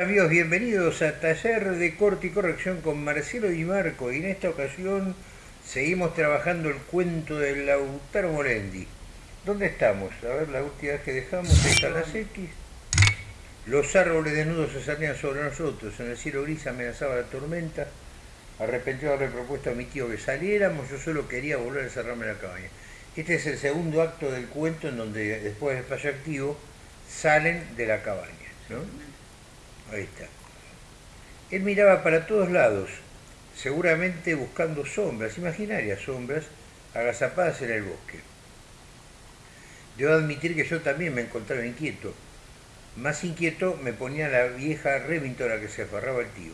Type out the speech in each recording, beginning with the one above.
Amigos, bienvenidos a Taller de Corte y Corrección con Marcelo Di Marco y en esta ocasión seguimos trabajando el cuento de Lautaro Morendi. ¿Dónde estamos? A ver, la última vez que dejamos están las X. Los árboles desnudos se salían sobre nosotros, en el cielo gris amenazaba la tormenta. Arrepentido de haber propuesto a mi tío que saliéramos, yo solo quería volver a encerrarme en la cabaña. Este es el segundo acto del cuento en donde después del fallo activo salen de la cabaña. Ahí está. Él miraba para todos lados, seguramente buscando sombras, imaginarias sombras, agazapadas en el bosque. Debo admitir que yo también me encontraba inquieto. Más inquieto me ponía la vieja Remington a la que se aferraba el tío.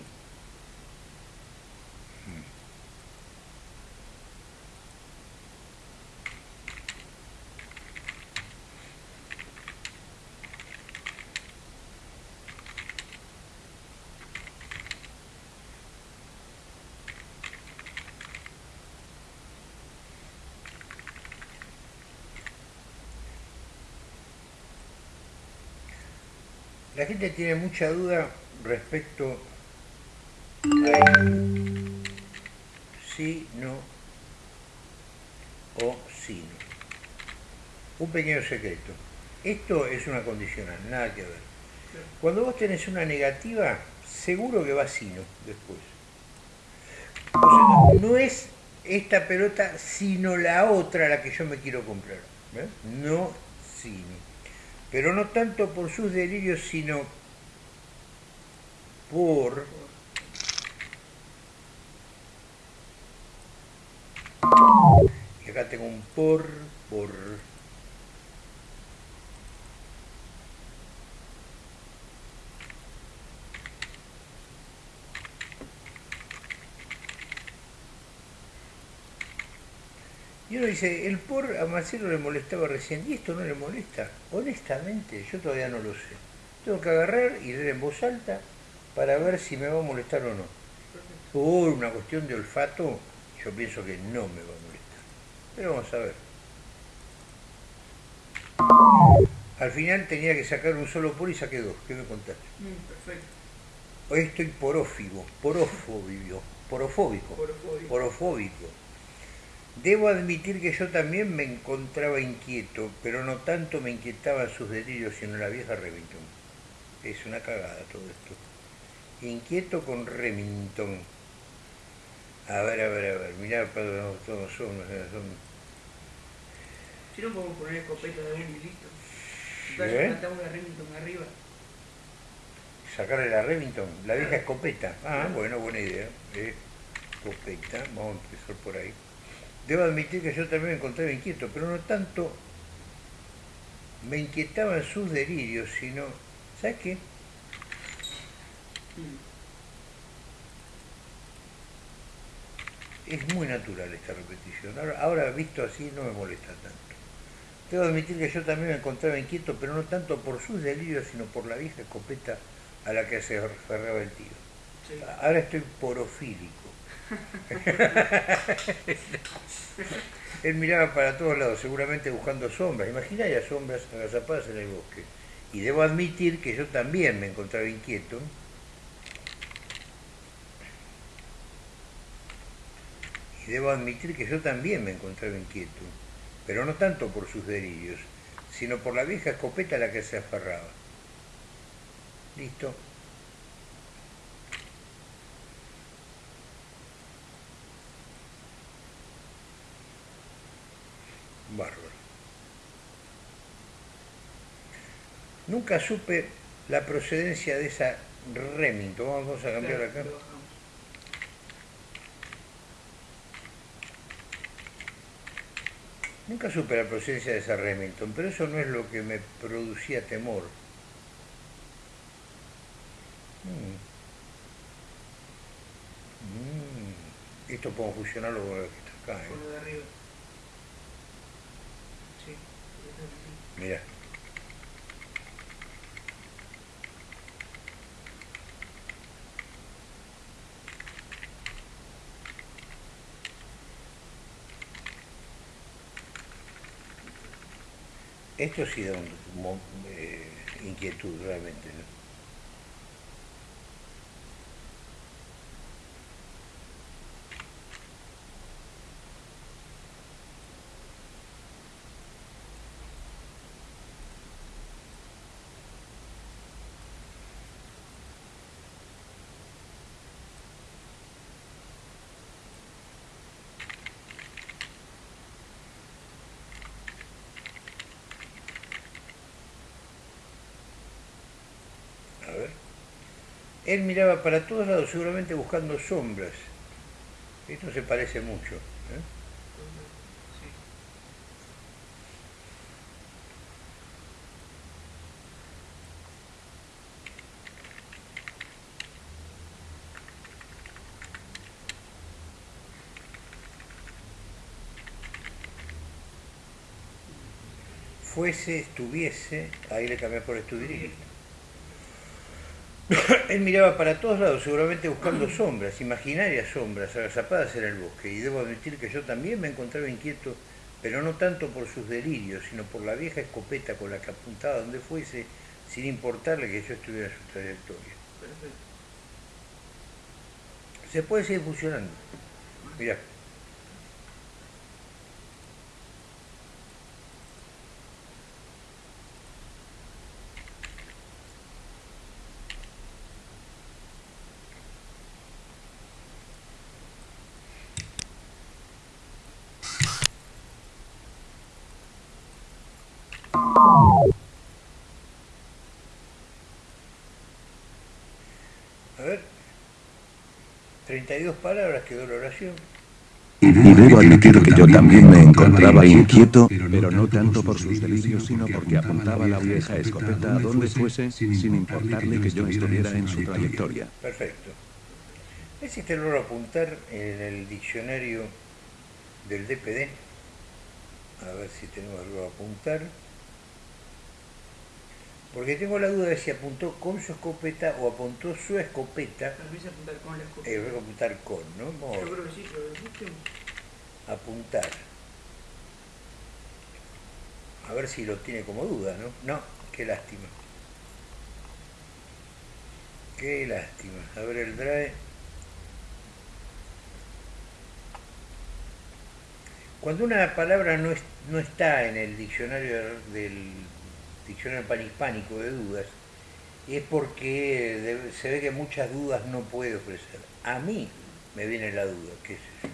La gente tiene mucha duda respecto a sí, no o sí, no. Un pequeño secreto. Esto es una condicional, nada que ver. Cuando vos tenés una negativa, seguro que va sí, no, después. No es esta pelota, sino la otra la que yo me quiero comprar. No, sí, no pero no tanto por sus delirios, sino por y acá tengo un por, por Y uno dice, el por a Marcelo le molestaba recién, y esto no le molesta. Honestamente, yo todavía no lo sé. Tengo que agarrar y leer en voz alta para ver si me va a molestar o no. Por una cuestión de olfato, yo pienso que no me va a molestar. Pero vamos a ver. Al final tenía que sacar un solo por y saqué dos. ¿Qué me contaste? Mm, perfecto. Hoy estoy porófigo, porofóbico, porofóbico, porofóbico. porofóbico. Debo admitir que yo también me encontraba inquieto, pero no tanto me inquietaban sus delirios, sino la vieja Remington. Es una cagada todo esto. Inquieto con Remington. A ver, a ver, a ver, mirá, todos son, son... Si no podemos poner escopeta de un y listo. ¿Eh? una Remington arriba. Sacarle la Remington, la vieja escopeta. Ah, bueno, buena idea. Eh, escopeta, vamos a empezar por ahí. Debo admitir que yo también me encontraba inquieto, pero no tanto me inquietaban sus delirios, sino, ¿sabes qué? Es muy natural esta repetición. Ahora, ahora visto así no me molesta tanto. Debo admitir que yo también me encontraba inquieto, pero no tanto por sus delirios, sino por la vieja escopeta a la que se aferraba el tío. Ahora estoy porofílico. Él miraba para todos lados, seguramente buscando sombras. Imagina ya sombras agazapadas en el bosque. Y debo admitir que yo también me encontraba inquieto. Y debo admitir que yo también me encontraba inquieto. Pero no tanto por sus delirios, sino por la vieja escopeta a la que se aferraba. ¿Listo? Bárbaro. Nunca supe la procedencia de esa Remington. Vamos a cambiar acá. Nunca supe la procedencia de esa Remington, pero eso no es lo que me producía temor. Mm. Mm. Esto puedo fusionarlo con lo que está acá. ¿eh? Mira. Esto sí da un, eh, inquietud realmente. Él miraba para todos lados, seguramente buscando sombras. Esto se parece mucho. ¿eh? fuese, estuviese, ahí le cambié por estuviera. Él miraba para todos lados, seguramente buscando sombras, imaginarias sombras, agazapadas en el bosque, y debo admitir que yo también me encontraba inquieto, pero no tanto por sus delirios, sino por la vieja escopeta con la que apuntaba donde fuese, sin importarle que yo estuviera en su trayectoria. Se puede seguir funcionando. Mirá. A ver, 32 palabras quedó la oración. Y debo admitir que yo también me encontraba inquieto, pero no tanto por sus delirios, sino porque apuntaba la vieja escopeta a donde fuese, sin importarle que yo estuviera en su trayectoria. Perfecto. ¿Existe el verbo apuntar en el diccionario del DPD? A ver si tenemos el verbo apuntar. Porque tengo la duda de si apuntó con su escopeta o apuntó su escopeta. Tal apuntar con la escopeta. Eh, apuntar con, ¿no? Yo creo que sí, pero busquemos. Apuntar. A ver si lo tiene como duda, ¿no? No, qué lástima. Qué lástima. A ver el drive. Cuando una palabra no, es, no está en el diccionario del diccionario panhispánico de dudas, es porque se ve que muchas dudas no puede ofrecer. A mí me viene la duda, qué es eso.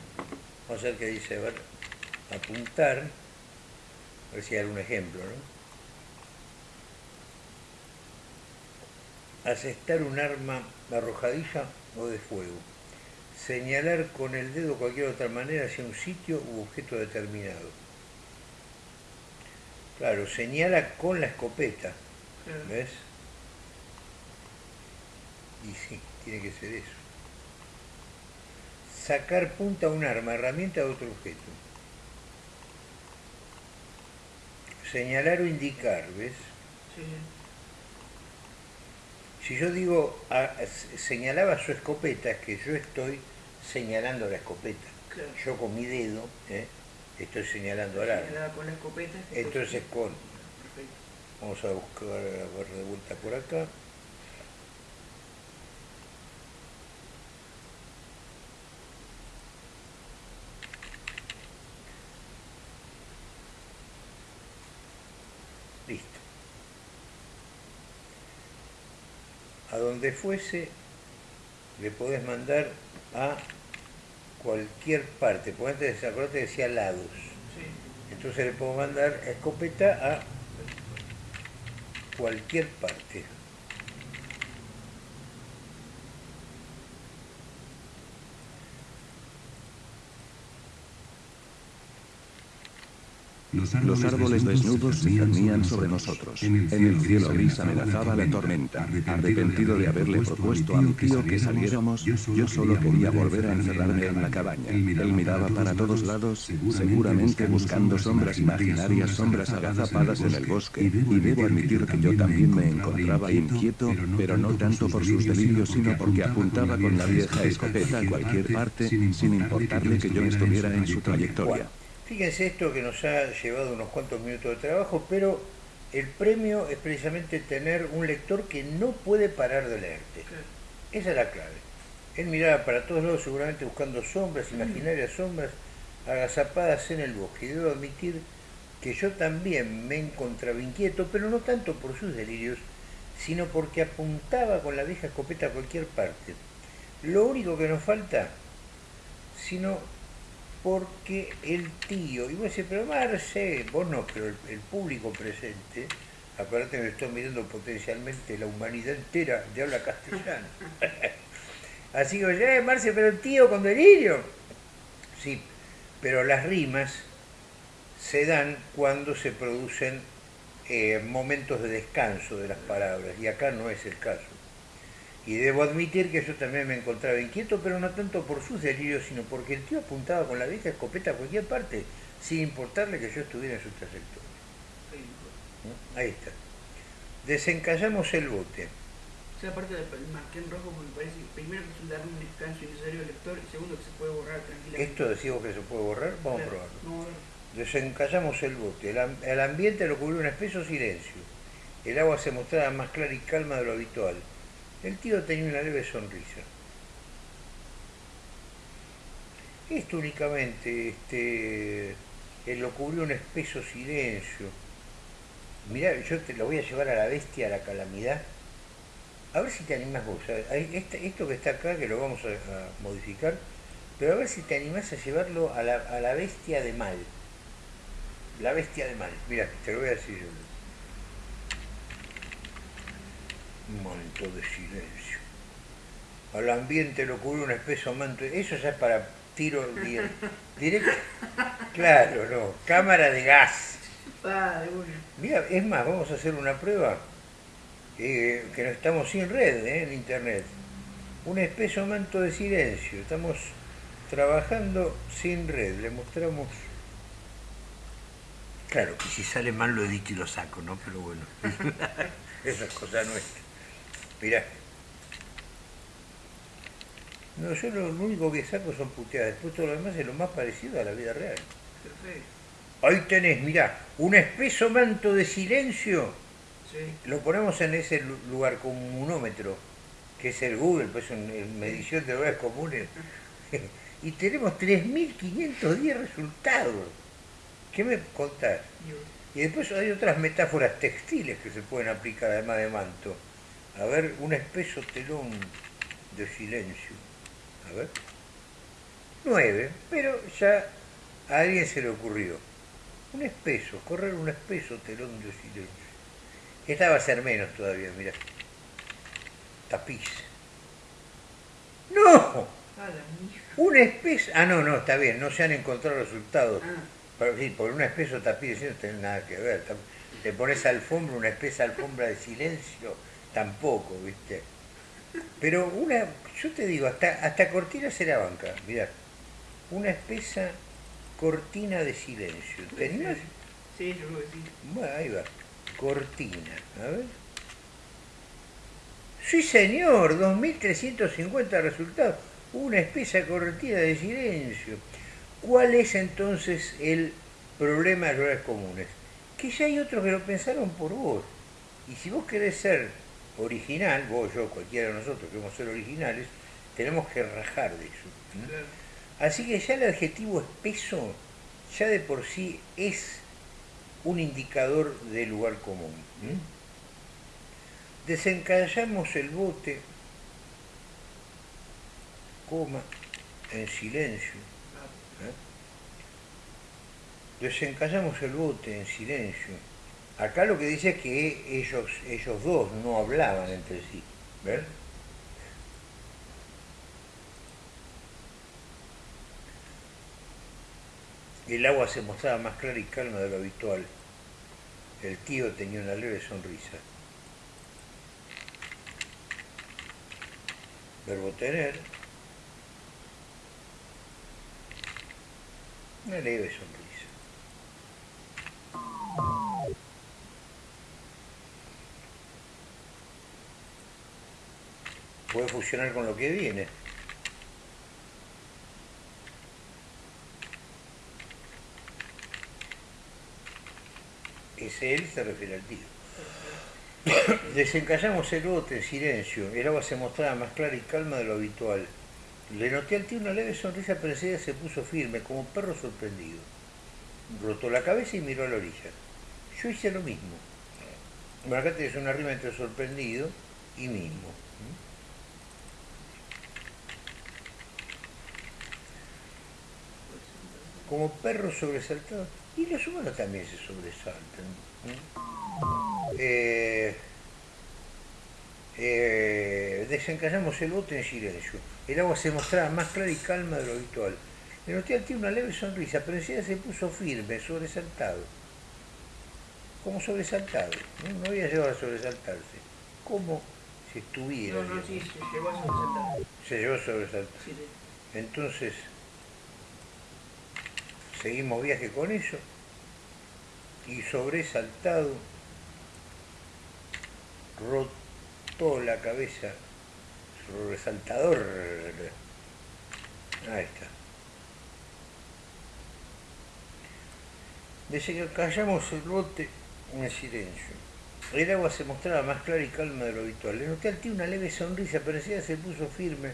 Vamos a ver qué dice, a ver, apuntar, a ver si hay algún ejemplo, ¿no? Asestar un arma arrojadiza o de fuego. Señalar con el dedo cualquier otra manera hacia un sitio u objeto determinado Claro, señala con la escopeta. ¿Ves? Y sí, tiene que ser eso. Sacar punta a un arma, herramienta de otro objeto. Señalar o indicar, ¿ves? Sí. Si yo digo, señalaba su escopeta, es que yo estoy señalando la escopeta. Yo con mi dedo, ¿eh? Estoy señalando al arma. con la escopeta. Entonces con... Vamos a buscar, a ver de vuelta por acá. Listo. A donde fuese, le podés mandar a cualquier parte, porque antes acordate decía lados. Entonces le puedo mandar escopeta a cualquier parte. Los árboles desnudos se cernían sobre nosotros. En el cielo gris amenazaba la tormenta. Arrepentido de haberle propuesto a mi tío que saliéramos, yo solo quería volver a encerrarme en la cabaña. Él miraba para todos lados, seguramente buscando sombras imaginarias, sombras agazapadas en el bosque, y debo admitir que yo también me encontraba inquieto, pero no tanto por sus delirios, sino porque apuntaba con la vieja escopeta a cualquier parte, sin importarle que yo estuviera en su trayectoria. Fíjense esto que nos ha llevado unos cuantos minutos de trabajo, pero el premio es precisamente tener un lector que no puede parar de leerte. Esa es la clave. Él miraba para todos lados seguramente buscando sombras, mm. imaginarias sombras, agazapadas en el bosque. Y debo admitir que yo también me encontraba inquieto, pero no tanto por sus delirios, sino porque apuntaba con la vieja escopeta a cualquier parte. Lo único que nos falta, sino porque el tío, y vos decís, pero Marce, vos no, pero el, público presente, Acuérdate que estoy mirando potencialmente la humanidad entera de habla castellana. Así que, eh, Marce, pero tío con delirio. Sí, pero las rimas se dan cuando se producen eh, momentos de descanso de las palabras, y acá no es el caso. Y debo admitir que yo también me encontraba inquieto, pero no tanto por sus delirios, sino porque el tío apuntaba con la vieja escopeta a cualquier parte, sin importarle que yo estuviera en su trayectoria. Ahí está. Desencallamos el bote. O sea, aparte marqué en rojo porque parece primero que es darle un descanso innecesario al lector y segundo que se puede borrar tranquilamente. ¿Esto decimos que se puede borrar? Vamos Claro, a probarlo. no, Desencallamos el bote. El, el ambiente lo cubrió un espeso silencio. El agua se mostraba más clara y calma de lo habitual. El tío tenía una leve sonrisa. Esto únicamente, este, él lo cubrió un espeso silencio. Mirá, yo te lo voy a llevar a la bestia, a la calamidad. A ver si te animás vos. este- esto que está acá, que lo vamos a, a modificar, pero a ver si te animás a llevarlo a la, a la bestia de mal. La bestia de mal. Mira, te lo voy a decir yo. Manto de silencio. Al ambiente lo cubre un espeso manto. Eso ya es para tiro di- directo. Claro, no. Cámara de gas. Ah, de una. Mira, es más, vamos a hacer una prueba. eh, que no estamos sin red eh, en internet. Un espeso manto de silencio. Estamos trabajando sin red. Le mostramos. Claro, que si sale mal lo edito y lo saco, ¿no? Pero bueno, esa es cosa nuestra. Mirá. No, yo lo, lo único que saco son puteadas. Después todo lo demás es lo más parecido a la vida real. Perfecto. Ahí tenés, mirá, un espeso manto de silencio. Sí. Lo ponemos en ese lu- lugar con un munómetro, que es el Google, pues en, en medición de lugares comunes. y tenemos 3.510 resultados. ¿Qué me contás? Y después hay otras metáforas textiles que se pueden aplicar además de manto. A ver, un espeso telón de silencio. A ver. Nueve, pero ya a alguien se le ocurrió. Un espeso, correr un espeso telón de silencio. Esta va a ser menos todavía, mira. Tapiz. ¡No! Un espeso. Ah, no, no, está bien, no se han encontrado resultados. Ah, Pero sí, por un espeso tapiz no tiene nada que ver. Te pones alfombra, una espesa alfombra de silencio, tampoco, ¿viste? Pero una, yo te digo, hasta, hasta cortina se la banca, mirá. Una espesa cortina de silencio. ¿Te animás? sí, yo creo que sí. Bueno, ahí va. Cortina, a ver. Sí, señor, 2.350 resultados. Una espesa cortina de silencio. ¿Cuál es entonces el problema de los lugares comunes? Que ya hay otros que lo pensaron por vos. Y si vos querés ser original, vos, yo, cualquiera de nosotros queremos ser originales, tenemos que rajar de eso. Así que ya el adjetivo espeso ya de por sí es un indicador de lugar común. Desencallamos el bote, coma, en silencio. ¿eh? Desencallamos el bote en silencio. Acá lo que dice es que ellos, ellos dos no hablaban entre sí. ¿Ves? El agua se mostraba más clara y calma de lo habitual. El tío tenía una leve sonrisa. Verbo tener. Una leve sonrisa. Puede fusionar con lo que viene. Ese él se refiere al tío. Desencallamos el bote en silencio. El agua se mostraba más clara y calma de lo habitual. Le noté al tío una leve sonrisa, pero enseguida se puso firme, como un perro sorprendido. Rotó la cabeza y miró a la orilla. Yo hice lo mismo. Bueno, acá tenés una rima entre sorprendido y mismo. Como perro sobresaltado. Y los humanos también se sobresaltan. Eh, eh, desencallamos el bote en silencio. El agua se mostraba más clara y calma de lo habitual. El hotel tiene una leve sonrisa, pero enseguida se puso firme, sobresaltado. Como sobresaltado. No, no había llegado a sobresaltarse. Como si estuviera. No, no, sí, se llegó a sobresaltar. Se llevó a sobresaltar. Sí, sí. Entonces, seguimos viaje con eso. Y sobresaltado, rotó la cabeza. Sobresaltador. Ahí está. Desde que callamos el bote en el silencio. El agua se mostraba más clara y calma de lo habitual. Le noté al tío una leve sonrisa, pero enseguida se puso firme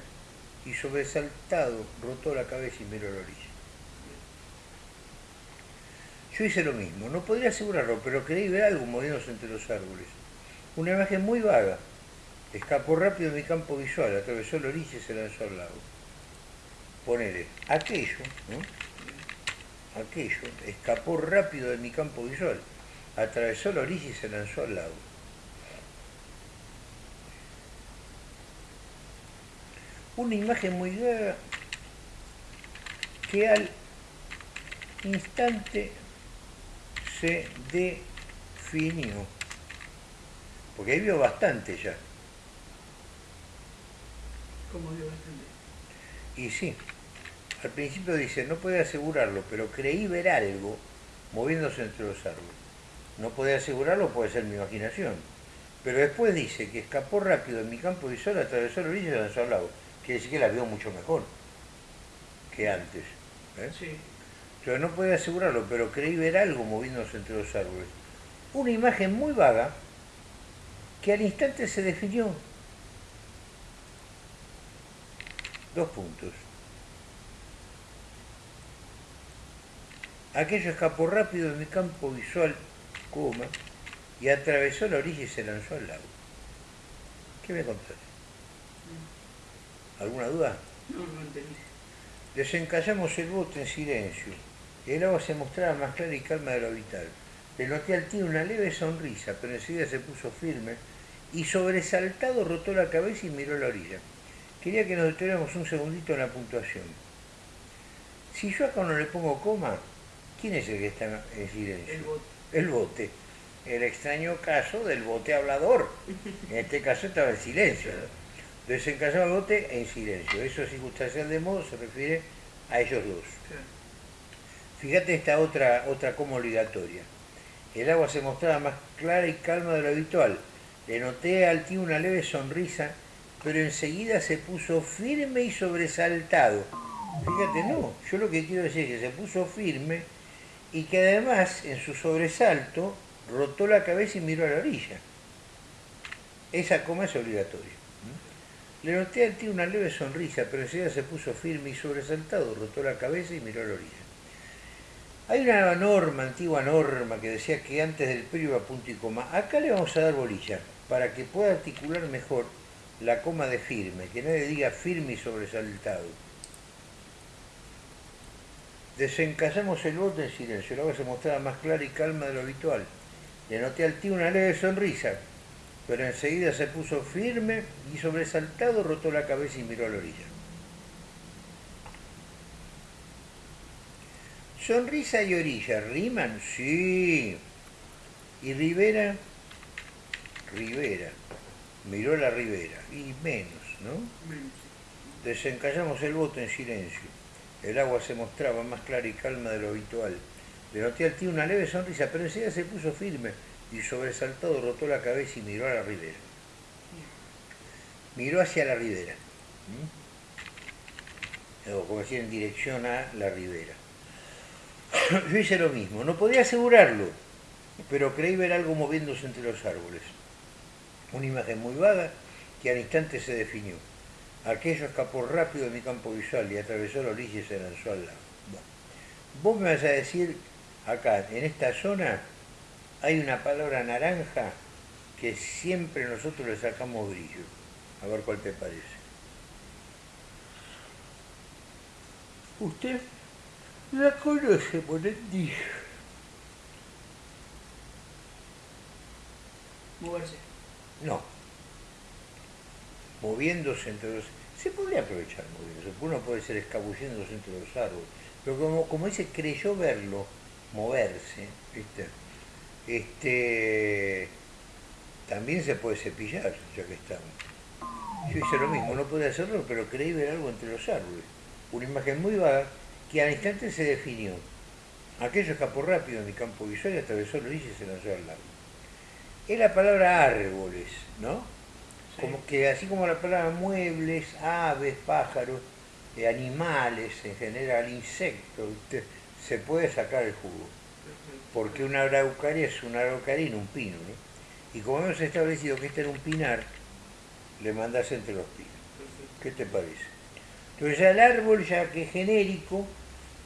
y sobresaltado rotó la cabeza y miró la orilla. Yo hice lo mismo, no podría asegurarlo, pero creí ver algo moviéndose entre los árboles. Una imagen muy vaga. Escapó rápido de mi campo visual, atravesó la orilla y se lanzó al lago. Ponele, aquello, ¿no? Aquello, escapó rápido de mi campo visual, atravesó la orilla y se lanzó al lago. Una imagen muy vaga que al instante se definió. Porque ahí vio bastante ya. Como vio bastante. Y sí, al principio dice, no podía asegurarlo, pero creí ver algo moviéndose entre los árboles. No podía asegurarlo, puede ser mi imaginación. Pero después dice que escapó rápido en mi campo visual, atravesó la orilla y lanzó al lago. Quiere decir que la vio mucho mejor que antes. ¿eh? Sí. Yo no podía asegurarlo, pero creí ver algo moviéndose entre los árboles. Una imagen muy vaga que al instante se definió. Dos puntos. Aquello escapó rápido de mi campo visual, coma, y atravesó la orilla y se lanzó al lago. ¿Qué me contás? ¿Alguna duda? No, no entendí. Desencallamos el bote en silencio. El agua se mostraba más clara y calma de lo habitual. Le noté al tío una leve sonrisa, pero enseguida se puso firme y sobresaltado rotó la cabeza y miró la orilla. Quería que nos detuviéramos un segundito en la puntuación. Si yo acá no le pongo coma, ¿quién es el que está en silencio? El bote. El bote. El extraño caso del bote hablador. En este caso estaba en silencio. Desencallaba el bote en silencio. Eso circunstancial de modo se refiere a ellos dos. Fíjate esta otra, otra como obligatoria. El agua se mostraba más clara y calma de lo habitual. Le noté al tío una leve sonrisa, pero enseguida se puso firme y sobresaltado. Fíjate, no, yo lo que quiero decir es que se puso firme y que además en su sobresalto rotó la cabeza y miró a la orilla. Esa coma es obligatoria. Le noté al tío una leve sonrisa, pero enseguida se puso firme y sobresaltado, rotó la cabeza y miró a la orilla. Hay una norma, antigua norma, que decía que antes del periodo iba punto y coma. Acá le vamos a dar bolilla, para que pueda articular mejor la coma de firme, que nadie diga firme y sobresaltado. Desencallamos el bote en silencio, el agua se mostraba más clara y calma de lo habitual. Le noté al tío una leve sonrisa, pero enseguida se puso firme y sobresaltado rotó la cabeza y miró a la orilla. Sonrisa y orilla, ¿riman? Sí. ¿Y Rivera? Rivera. Miró la ribera. Y menos, ¿no? Menos. Desencallamos el bote en silencio. El agua se mostraba más clara y calma de lo habitual. Le noté al tío una leve sonrisa, pero enseguida se puso firme y sobresaltado rotó la cabeza y miró a la ribera. Miró hacia la ribera. ¿Mm? O como decir, en dirección a la ribera. Yo hice lo mismo, no podía asegurarlo, pero creí ver algo moviéndose entre los árboles. Una imagen muy vaga que al instante se definió. Aquello escapó rápido de mi campo visual y atravesó la orilla y se lanzó al lago. Bueno, vos me vas a decir, acá, en esta zona, hay una palabra naranja que siempre nosotros le sacamos brillo. A ver cuál te parece. ¿Usted la conoce Morendi. Moverse. No. Moviéndose entre los... Se podría aprovechar moviéndose, uno puede ser escabulléndose entre los árboles, pero como, como dice, creyó verlo, moverse, ¿viste? Este, también se puede cepillar, ya que estamos. Yo hice lo mismo, no pude hacerlo, pero creí ver algo entre los árboles. Una imagen muy vaga, que al instante se definió. Aquello escapó rápido en mi campo visual y atravesó orilla y se lanzó al lago. Es la palabra árboles, ¿no? Sí. Como que así como la palabra muebles, aves, pájaros, eh, animales en general, insectos, se puede sacar el jugo. Porque una araucaria es una araucaria y no un pino, ¿no? Y como hemos establecido que este era un pinar, le mandás entre los pinos. ¿Qué te parece? Entonces ya el árbol, ya que es genérico,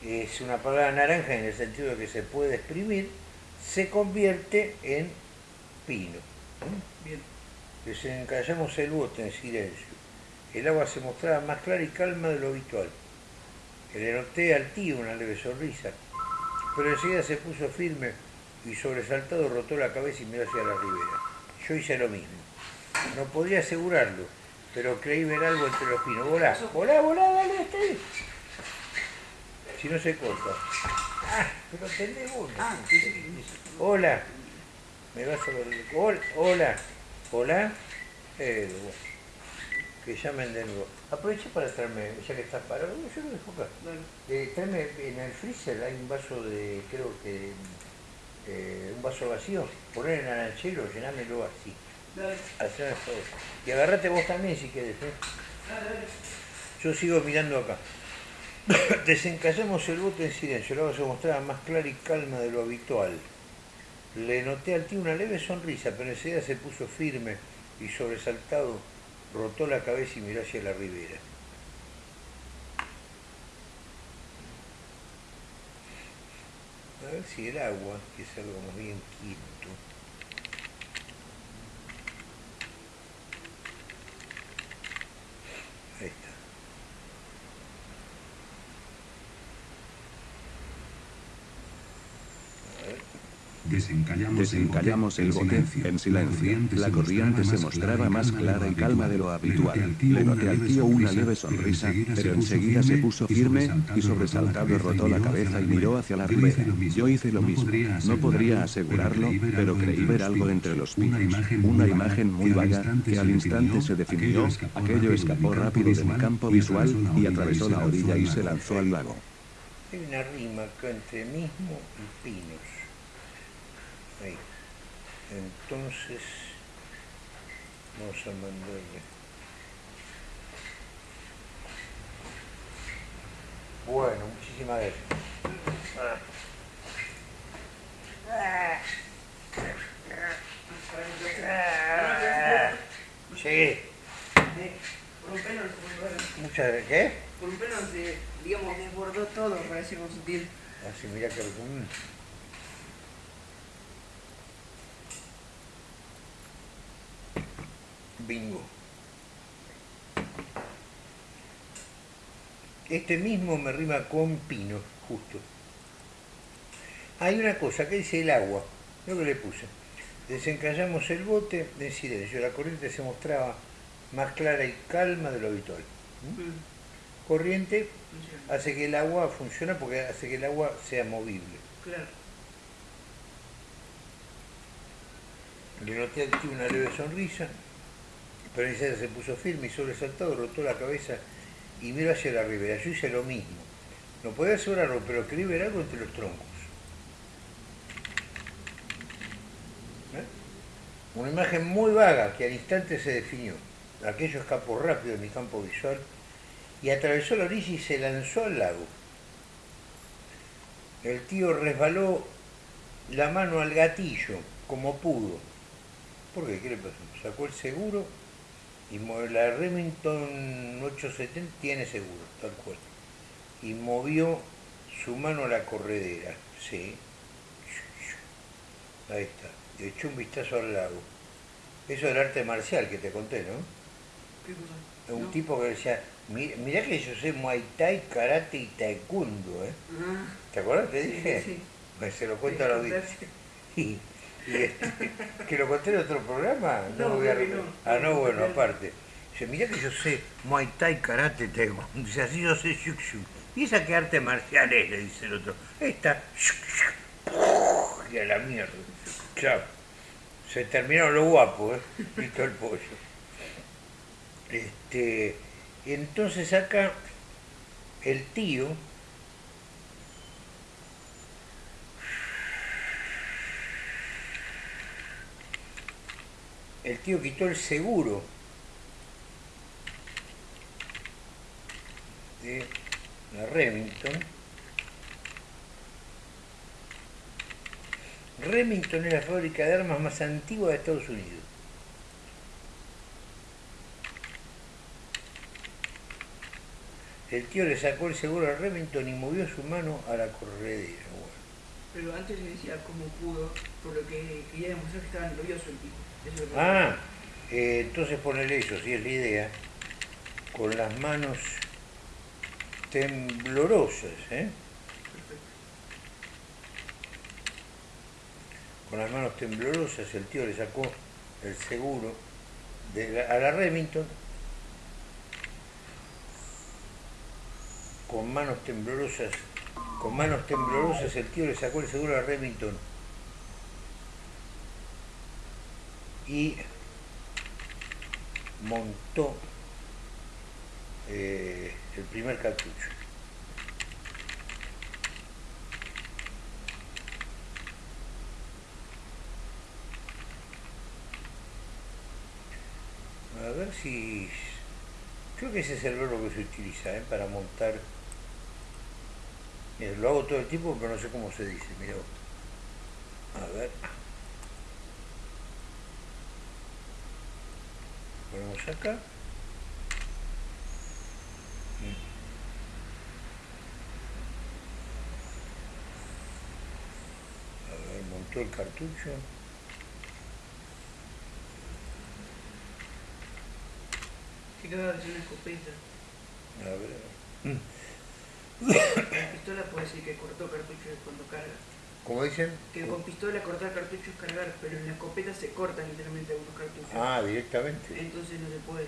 es una palabra naranja en el sentido de que se puede exprimir, se convierte en pino. ¿Mm? Bien. Desencallamos el bote en silencio. El agua se mostraba más clara y calma de lo habitual. Le noté al tío una leve sonrisa, pero enseguida se puso firme y sobresaltado rotó la cabeza y miró hacia la ribera. Yo hice lo mismo. No podía asegurarlo, pero creí ver algo entre los pinos. Volá, volá, volá, dale, ahí. Si no se corta. Ah, pero tenés vos. Ah, sí. Hola. Me vas a ver. Hol- Hola. Hola. Eh, bueno. Que llamen de nuevo. Aproveché para traerme, ya que estás parado, yo lo dejo acá. Dale. Eh, tráeme en el freezer, hay un vaso de, creo que, eh, un vaso vacío. Poner en naranchero, llenámelo así. Dale. Y agarrate vos también si querés. ¿eh? Dale, dale. Yo sigo mirando acá. Desencallamos el bote en silencio, el agua se mostraba más clara y calma de lo habitual. Le noté al tío una leve sonrisa, pero enseguida se puso firme y sobresaltado, rotó la cabeza y miró hacia la ribera. A ver si el agua, que es algo más bien quieto. Ahí está. A ver. Desencallamos, Desencallamos el bote en silencio. La corriente se mostraba más clara y calma de lo habitual. Le noté al tío una leve sonrisa, pero enseguida se puso firme y sobresaltado rotó la cabeza y miró hacia la ribera. Yo hice lo mismo. No podría asegurarlo, pero creí ver algo entre los pinos. Una imagen muy vaga que al instante se definió. Aquello escapó rápido de mi campo visual y atravesó la orilla y se lanzó al lago. Hay una rima acá entre mismo y pinos. Ahí. Entonces, vamos a mandarle. Bueno, muchísimas gracias. Llegué. Muchas gracias. ¿Qué? Por un pelo se, digamos, desbordó todo, parece con sutil. Así, mira que... Bingo. Este mismo me rima con pino, justo. Hay una cosa, que dice el agua, lo que le puse. Desencallamos el bote en silencio, la corriente se mostraba más clara y calma de lo habitual. ¿Mm? Mm, Corriente hace que el agua funciona porque hace que el agua sea movible. Claro. Le noté tío una leve sonrisa, pero enseguida se puso firme y sobresaltado, rotó la cabeza y miró hacia la ribera. Yo hice lo mismo. No podía asegurarlo, pero creí ver algo entre los troncos. ¿Eh? Una imagen muy vaga que al instante se definió. Aquello escapó rápido de mi campo visual y atravesó la orilla y se lanzó al lago. El tío resbaló la mano al gatillo como pudo. ¿Por qué? ¿Qué le pasó? Sacó el seguro y la Remington 870 tiene seguro, tal cual. Y movió su mano a la corredera. Sí. Ahí está. Le echó un vistazo al lago. Eso del arte marcial que te conté, ¿no? ¿Qué cosa? Un ¿No? tipo que decía, "Mi- mirá que yo sé Muay Thai, Karate y Taekwondo, ¿eh? Ah, ¿Te acuerdas? Te dije. sí, sí. Pues se lo cuento a Sí, la audiencia. Y Y que lo conté en otro programa. No, voy a no. Ah, no, bueno, aparte. Dice, mirá que yo sé Muay Thai, Karate, Taekwondo. Dice, así yo sé Shuk Shuk. ¿Y esa qué arte marcial es? Le dice el otro. Esta. Shuk Shuk. Y a la mierda. Chao. Se terminaron los guapos, ¿eh? Listo el pollo. Este, entonces acá el tío el tío quitó el seguro de la Remington. Remington es la fábrica de armas más antigua de Estados Unidos. El tío le sacó el seguro a Remington y movió su mano a la corredera. Pero antes decía cómo pudo, por lo que quería demostrar que estaba nervioso el tipo. Eso es lo que- Ah, eh, entonces ponele eso, si es la idea, con las manos temblorosas, ¿eh? Perfecto. Con las manos temblorosas el tío le sacó el seguro de la- a la Remington. Con manos temblorosas, con manos temblorosas el tío le sacó el seguro a Remington. Y montó eh, el primer cartucho. A ver si... Creo que ese es el verbo que se utiliza ¿eh? para montar... Mira, lo hago todo el tiempo, pero no sé cómo se dice. Mira. A ver. Ponemos acá. A ver, montó el cartucho. Se hacer una escopeta. A ver. Con pistola puede decir que cortó cartuchos cuando carga. ¿Cómo dicen? Que con pistola cortar cartuchos es cargar, pero en la escopeta se cortan literalmente algunos cartuchos. Ah, directamente. Entonces no se puede.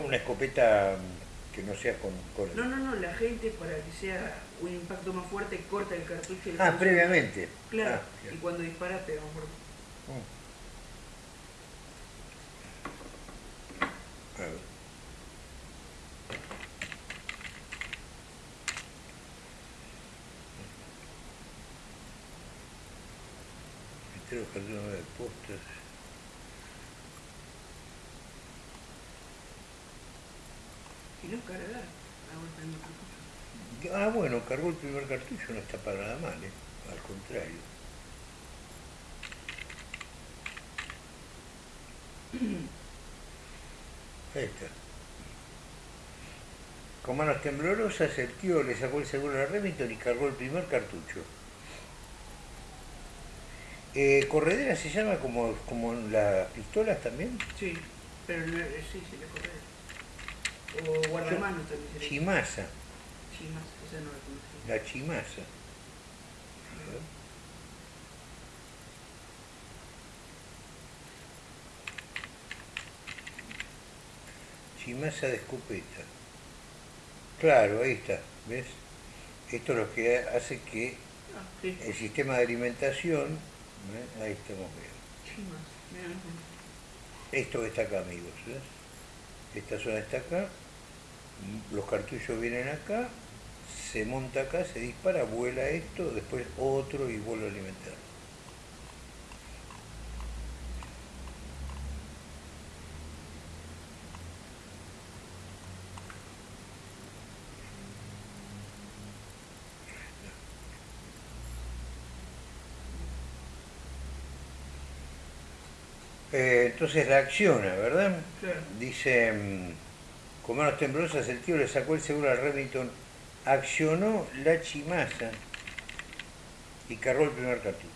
no Una escopeta mm, que no sea con... con- No, no, no, la gente para que sea un impacto más fuerte corta el cartucho y Ah, previamente. Claro, Ah, y cuando dispara pega fuerte. Mm. A ver. Cartones de postas. Si no cargar, el cartucho. Ah, bueno, cargó el primer cartucho, no está para nada mal, ¿eh? al contrario. Ahí está. Con manos temblorosas, el tío le sacó el seguro a Remington y cargó el primer cartucho. Eh, ¿Corredera se llama como, como las pistolas también? Sí, pero no, eh, sí, se le corre. O guardamanos también se le Chimasa, Chimas, esa no la conocí. la chimasa. Chimasa de escopeta. Claro, ahí está, ¿ves? Esto es lo que hace que Ah, el sistema de alimentación, ¿ves? ahí estamos conozco. Esto que está acá, amigos, ¿ves? Esta zona está acá, los cartuchos vienen acá, se monta acá, se dispara, vuela esto, después otro y vuelve a alimentar. Eh, entonces reacciona, ¿verdad? Claro. Dice, mm, con manos temblorosas el tío le sacó el seguro al Remington, accionó la chimasa y cargó el primer cartucho.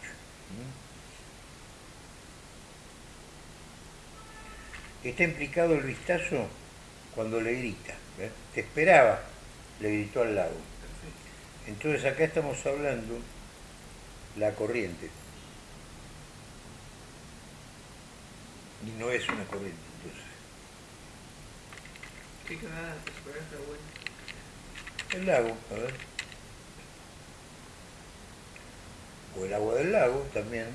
¿Mm? Está implicado el vistazo cuando le grita. ¿ves? Te esperaba, le gritó al lado. Perfecto. Entonces acá estamos hablando la corriente. Y no es una corriente, entonces. Está bueno. El lago, a ver. O el agua del lago también.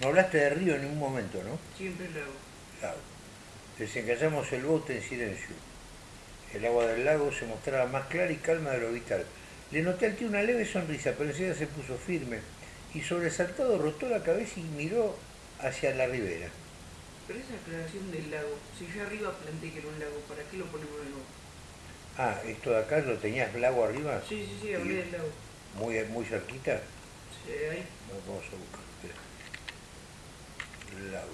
No hablaste de río en ningún momento, ¿no? Siempre el lago. Lago. Desencallamos el bote en silencio. El agua del lago se mostraba más clara y calma de lo vital. Le noté al tío una leve sonrisa, pero enseguida se puso firme y sobresaltado rotó la cabeza y miró hacia la ribera. Pero esa aclaración del lago, si yo arriba planteé que era un lago, ¿para qué lo ponemos de nuevo? Ah, ¿esto de acá lo tenías lago arriba? Sí, sí, sí, hablé del lago. Muy, muy cerquita. Sí, ahí. Vamos a buscar. Espera. El lago.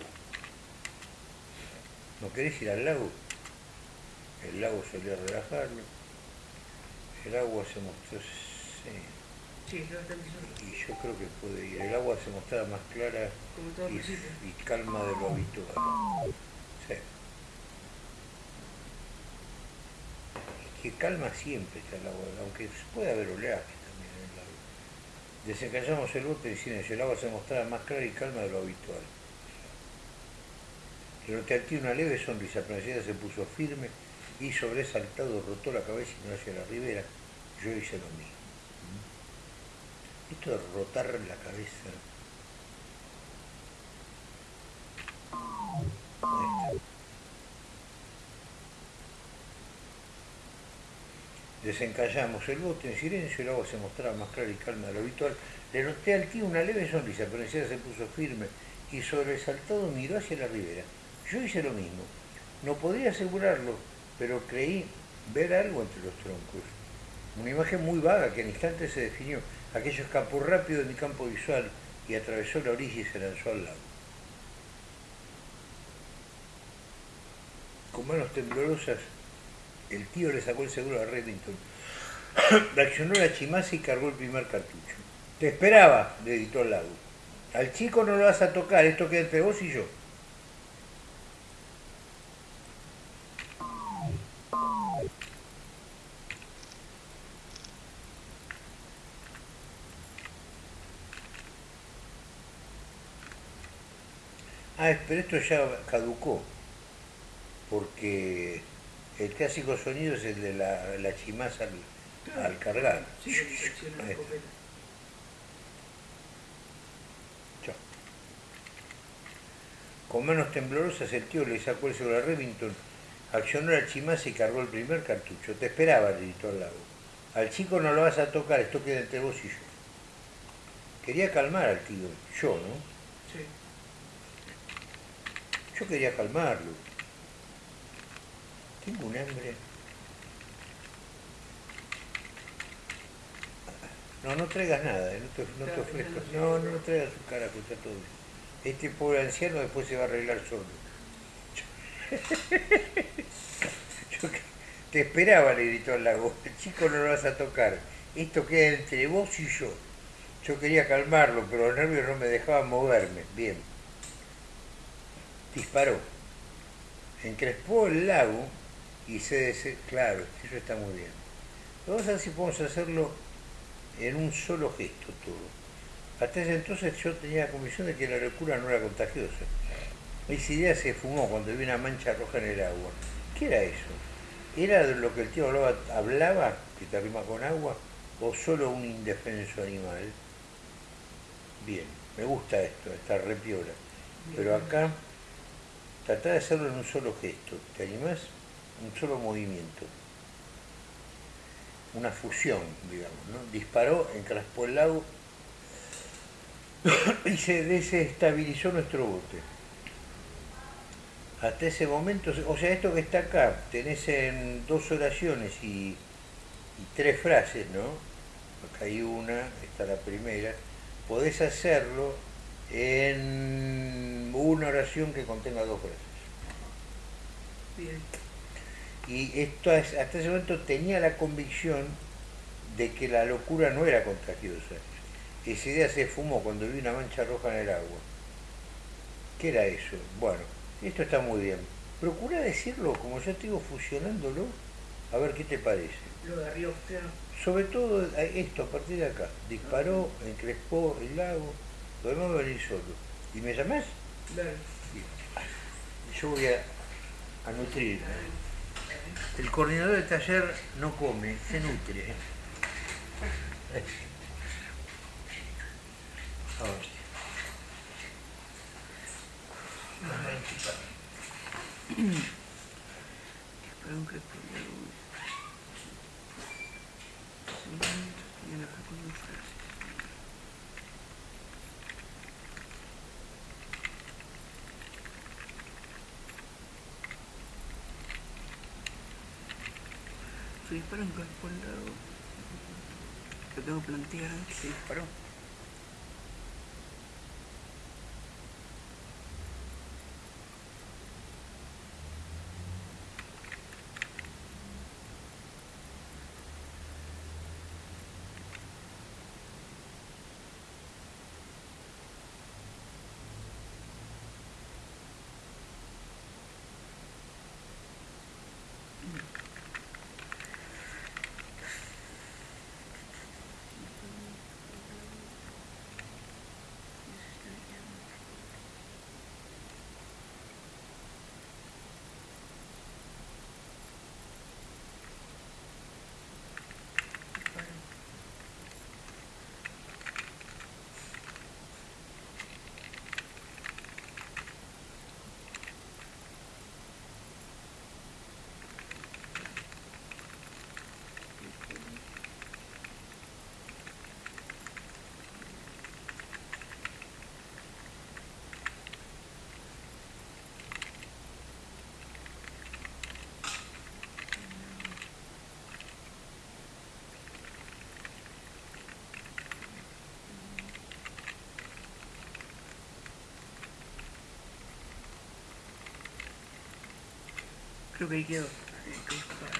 ¿No querés ir al lago? El lago solía relajarlo. El agua se mostró... Sí. Sí. Y yo creo que puede ir. El agua se mostraba más clara y, calma de lo habitual. Sí. Es que calma siempre está el agua, aunque puede haber oleaje también en el lago. Desencallamos el bote en silencio. El agua se mostraba más clara y calma de lo habitual. Tío una leve sonrisa, enseguida se puso firme y sobresaltado rotó la cabeza y miró hacia la ribera. Yo hice lo mismo. Esto de rotar la cabeza. Desencallamos el bote en silencio, el agua se mostraba más clara y calma de lo habitual. Le noté al tío una leve sonrisa, pero enseguida se puso firme y sobresaltado miró hacia la ribera. Yo hice lo mismo. No podría asegurarlo, pero creí ver algo entre los troncos. Una imagen muy vaga que en instante se definió. Aquello escapó rápido de mi campo visual y atravesó la orilla y se lanzó al lago. Con manos temblorosas, el tío le sacó el seguro a Remington. Reaccionó la chimaza y cargó el primer cartucho. Te esperaba, le gritó al lago. Al chico no lo vas a tocar, esto queda entre vos y yo. Ah, pero esto ya caducó, porque el clásico sonido es el de la, la chimaza al, al cargar. Sí. Chao. Con manos temblorosas el tío le sacó el seguro a Remington, accionó la chimaza y cargó el primer cartucho. Te esperaba, le gritó al lago. Al chico no lo vas a tocar, esto queda entre vos y yo. Quería calmar al tío, yo, ¿no? Yo quería calmarlo. Tengo un hambre. No, no traigas nada, eh, no te, no te ofrezcas. no, No, no, traigas tu cara, que está todo. Este pobre anciano después se va a arreglar solo. Yo te esperaba, le gritó al lago. El chico no lo vas a tocar. Esto queda entre vos y yo. Yo quería calmarlo, pero los nervios no me dejaban moverme. Bien. Disparó. Encrespó el lago y se des... Claro, eso está muy bien. Vamos a ver si podemos hacerlo en un solo gesto todo. Hasta ese entonces yo tenía la convicción de que la locura no era contagiosa. Esa idea se fumó cuando vi una mancha roja en el agua. ¿Qué era eso? ¿Era de lo que el tío hablaba, hablaba que te rima con agua, o solo un indefenso animal? Bien, me gusta esto, está re piola. Pero acá, tratá de hacerlo en un solo gesto. ¿Te animás? Un solo movimiento. Una fusión, digamos, ¿no? Disparó, encraspó el lago y se desestabilizó nuestro bote. Hasta ese momento, o sea, esto que está acá, tenés en dos oraciones y, y tres frases, ¿no? Acá hay una, esta la primera. Podés hacerlo en una oración que contenga dos frases. Bien. Y esto es- hasta ese momento tenía la convicción de que la locura no era contagiosa. Esa idea se fumó cuando vi una mancha roja en el agua. ¿Qué era eso? Bueno, esto está muy bien. Procura decirlo, como yo te digo, fusionándolo, a ver qué te parece. Lo de arriba, claro. Sobre todo eh, esto, a partir de acá. Disparó, encrespó el lago, Dovevo venire sotto, di mese a mese? Io voy a, a nutrirmi. Eh? El coordinador del taller no come, se nutre. Ahora. Espero que Se disparó en por el lado. Lo tengo plantear antes, se disparó. Creo que ahí quedó. Hay que buscar.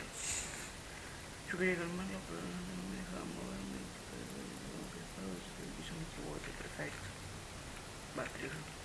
Yo quería calmarlo, pero no me dejaba moverme. Pero que hizo un rebote perfecto. Va, creo.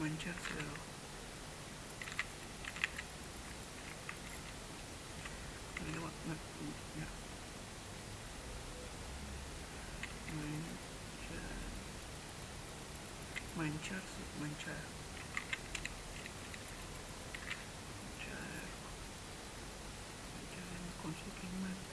mancharse de rojo. Mancharse, manchar. Manchar. Manchar con su pigmento.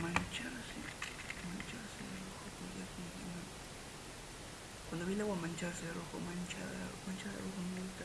mancharse, mancharse de rojo, porque aquí no. Cuando vi el agua mancharse rojo, manchada, manchada rojo me gusta.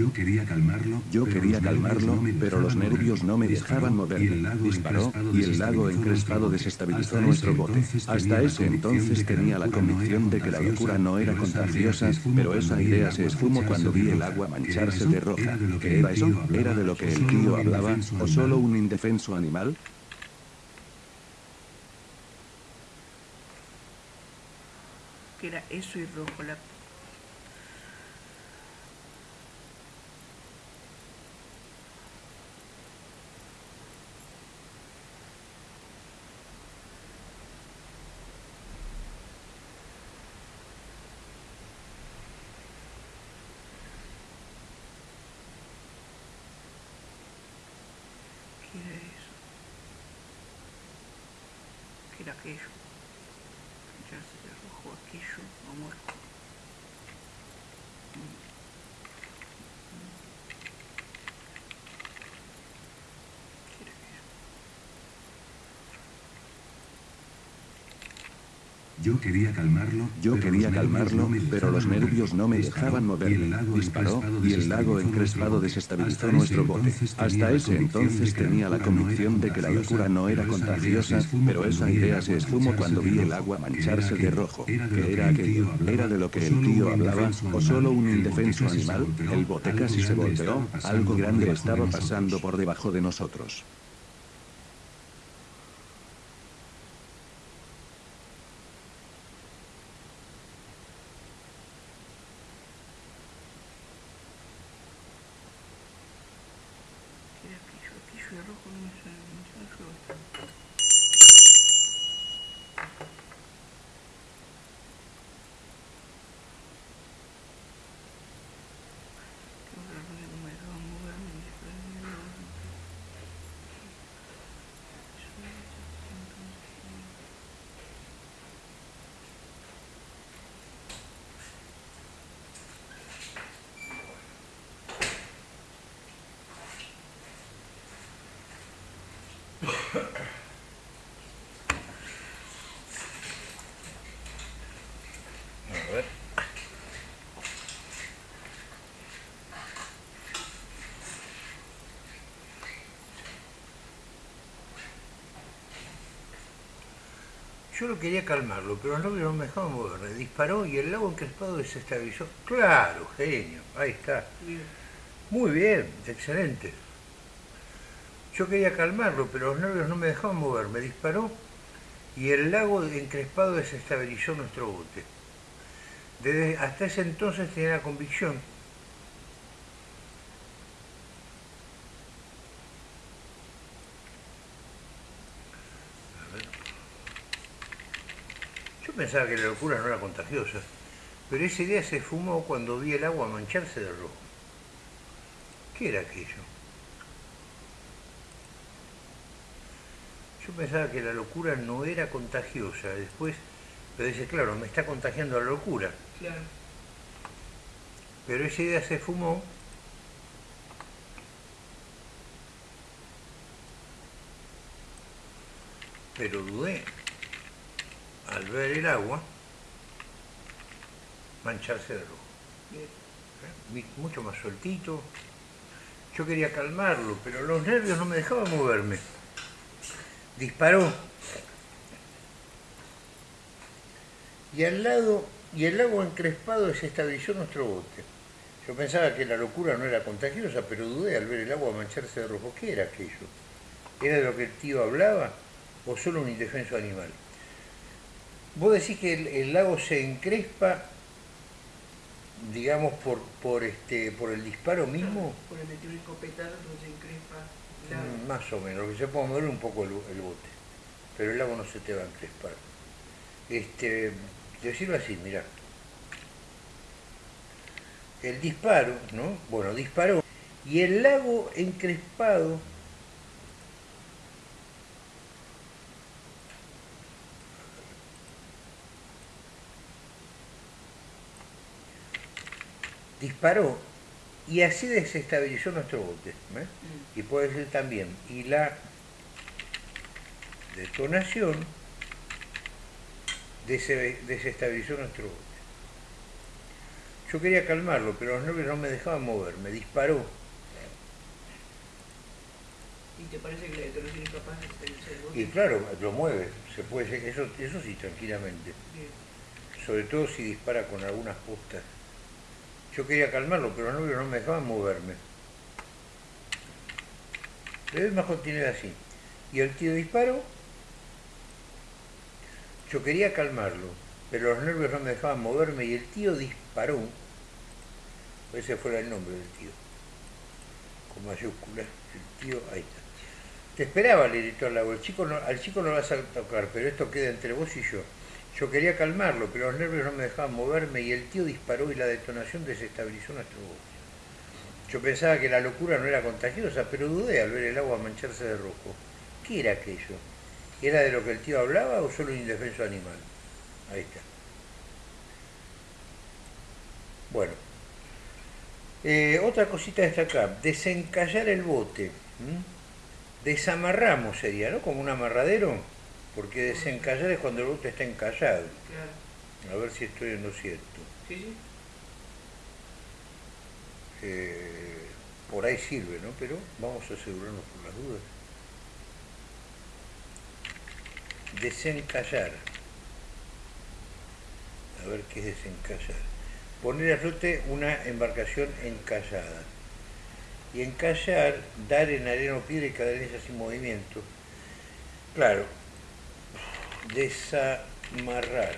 Yo quería calmarlo, Yo quería calmarlo, pero los nervios no me dejaban moverme. Disparó, y el lago encrespado desestabilizó nuestro bote. Hasta ese entonces tenía la convicción de que la locura no era contagiosa, pero esa idea se esfumó cuando vi el agua mancharse de roja. ¿Qué era eso? ¿Era de lo que el tío hablaba, o solo un indefenso animal? que era eso y rojo la ¿Qué era eso? ¿Qué era aquello? Ya se le arrojó aquello o muerto. ¿Qué era aquello? Yo quería calmarlo, yo quería calmarlo, pero los nervios no me dejaban moverme. Disparó, y el lago encrespado desestabilizó nuestro bote. Hasta ese entonces tenía la convicción de que la locura no era contagiosa, pero esa idea se esfumó cuando vi el agua mancharse de rojo. ¿Qué era aquello? ¿Era de lo que el tío hablaba, o solo un indefenso animal? El bote casi se volteó, algo grande estaba pasando por debajo de nosotros. ¿Qué era aquello? Aquello de rojo no me suena, no me suena feo esto. Que los ladrones no me dejaban moverme ni siquiera me dejaban A ver. Yo lo quería calmarlo, pero el novio no me dejaba moverme. Disparó y el lago encrespado desestabilizó. Claro, genio. Ahí está. Bien. Muy bien, excelente. Yo quería calmarlo, pero los nervios no me dejaban moverme. Disparó y el lago encrespado desestabilizó nuestro bote. Desde hasta ese entonces tenía la convicción pensaba que la locura no era contagiosa, pero esa idea se fumó cuando vi el agua mancharse de rojo. ¿Qué era aquello? Yo pensaba que la locura no era contagiosa, después, pero dice, claro, me está contagiando la locura. Claro. Pero esa idea se fumó pero dudé al ver el agua mancharse de rojo. ¿eh? Mucho más sueltito. Yo quería calmarlo, pero los nervios no me dejaban moverme. Disparó. Y al lado, y el agua encrespado desestabilizó nuestro bote. Yo pensaba que la locura no era contagiosa, pero dudé al ver el agua mancharse de rojo. ¿Qué era aquello? ¿Era de lo que el tío hablaba o solo un indefenso animal? Vos decís que el, el lago se encrespa, digamos, por, por, este, por el disparo mismo, Por el un escopetazo, entonces encrespa el lago. Mm, más o menos, lo que se puede mover un poco el, el bote, pero el lago no se te va a encrespar. Este, decirlo así, mira. El disparo, ¿no? Bueno, disparó. Y el lago encrespado disparó y así desestabilizó nuestro bote. ¿ves? Mm. Y puede ser también, y la detonación dese- desestabilizó nuestro bote. Yo quería calmarlo, pero los nervios no me dejaban mover, me disparó. ¿Y te parece que la detonación es capaz de estabilizar el bote? Y claro, lo mueve, se puede, eso, eso sí, tranquilamente. Bien. Sobre todo si dispara con algunas postas. Yo quería calmarlo, pero los nervios no me dejaban moverme. Le doy más continuidad así. Y el tío disparó. Yo quería calmarlo, pero los nervios no me dejaban moverme y el tío disparó. Ese fuera el nombre del tío. Con mayúsculas. El tío, ahí está. Te esperaba, le gritó al lago. El chico no- al chico no vas a tocar, pero esto queda entre vos y yo. Yo quería calmarlo, pero los nervios no me dejaban moverme y el tío disparó y la detonación desestabilizó nuestro bote. Yo pensaba que la locura no era contagiosa, pero dudé al ver el agua mancharse de rojo. ¿Qué era aquello? ¿Era de lo que el tío hablaba o solo un indefenso animal? Ahí está. Bueno. Eh, otra cosita a destacar, desencallar el bote. Desamarramos sería, ¿no? Como un amarradero, porque desencallar es cuando el bote está encallado. Claro. A ver si estoy en lo cierto. Sí, sí. Eh, por ahí sirve, ¿no? Pero vamos a asegurarnos por las dudas. Desencallar. A ver qué es desencallar. Poner a flote una embarcación encallada. Y encallar, dar en arena o piedra y ella sin movimiento. Claro. Desamarrar.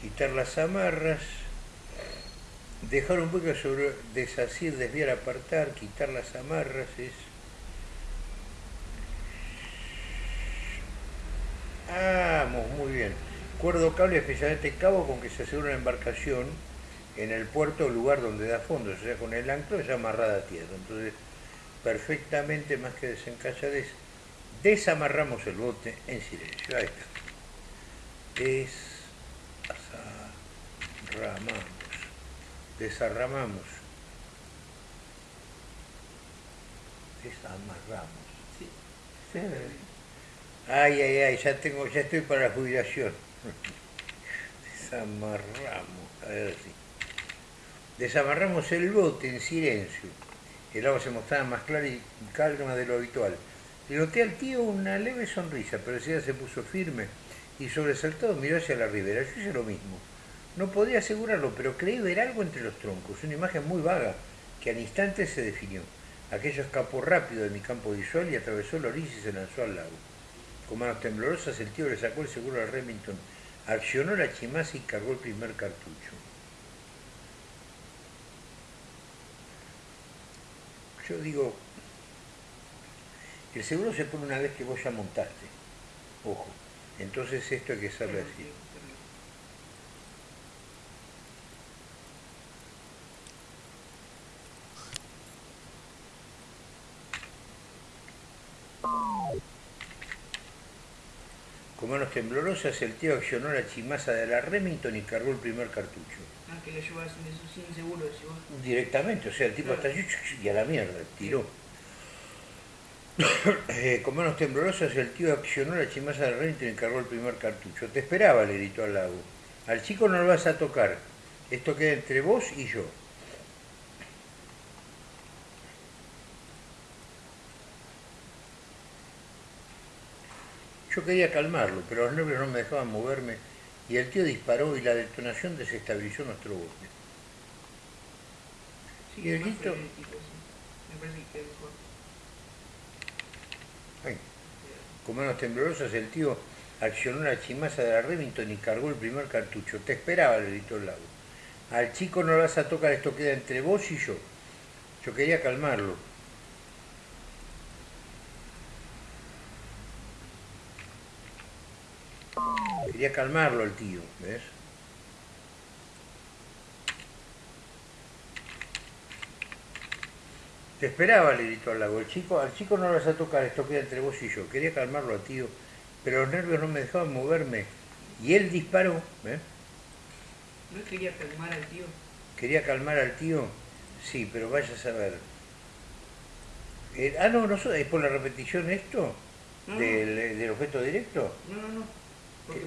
Quitar las amarras. Dejar un poco sobre desasir, desviar, apartar, quitar las amarras es. Vamos, muy bien. Cuerdo cable, especialmente cabo con que se asegura una embarcación en el puerto o lugar donde da fondo, o sea, con el anclo ya amarrada a tierra. Entonces, perfectamente más que desencallar es desamarramos el bote en silencio. Ahí está. Desarramamos. Desarramamos. Desamarramos. Sí. Ay, ay, ay, ya tengo, ya estoy para la jubilación. Desamarramos, a ver si. Desamarramos el bote en silencio. El agua se mostraba más clara y calma de lo habitual. Le al tío una leve sonrisa, pero enseguida se puso firme y sobresaltado miró hacia la ribera. Yo hice lo mismo. No podía asegurarlo, pero creí ver algo entre los troncos, una imagen muy vaga que al instante se definió. Aquello escapó rápido de mi campo visual y atravesó la orilla y se lanzó al lago. Con manos temblorosas el tío le sacó el seguro a Remington, accionó la chimaza y cargó el primer cartucho. Yo digo, el seguro se pone una vez que vos ya montaste. Ojo, entonces esto hay que saber así. Con manos temblorosas el tío accionó la chimaza de la Remington y cargó el primer cartucho. Ah, que lo llevas sin, seguro, decís vos. Directamente, o sea, el tipo hasta allí y a la mierda, tiró. Eh, con manos temblorosas el tío accionó la chimaza del Remington y cargó el primer cartucho. Te esperaba, le gritó al lago. Al chico no lo vas a tocar. Esto queda entre vos y yo. Yo quería calmarlo, pero los nervios no me dejaban moverme y el tío disparó y la detonación desestabilizó nuestro bote. Sí, ¿Y el grito? Me parece que. Ay. Con manos temblorosas el tío accionó la chimaza de la Remington y cargó el primer cartucho. Te esperaba, le gritó el lago. Al chico no lo vas a tocar, esto queda entre vos y yo. Yo quería calmarlo. Quería calmarlo al tío, ¿ves? Te esperaba, le gritó al lago. El chico, al chico no lo vas a tocar, esto queda entre vos y yo. Quería calmarlo al tío, pero los nervios no me dejaban moverme. Y él disparó, ¿ves? ¿No quería calmar al tío? Quería calmar al tío, sí, pero vaya a saber. Eh, ah, no, no, so- es por la repetición esto No, no. del, objeto directo. No, no, no. Porque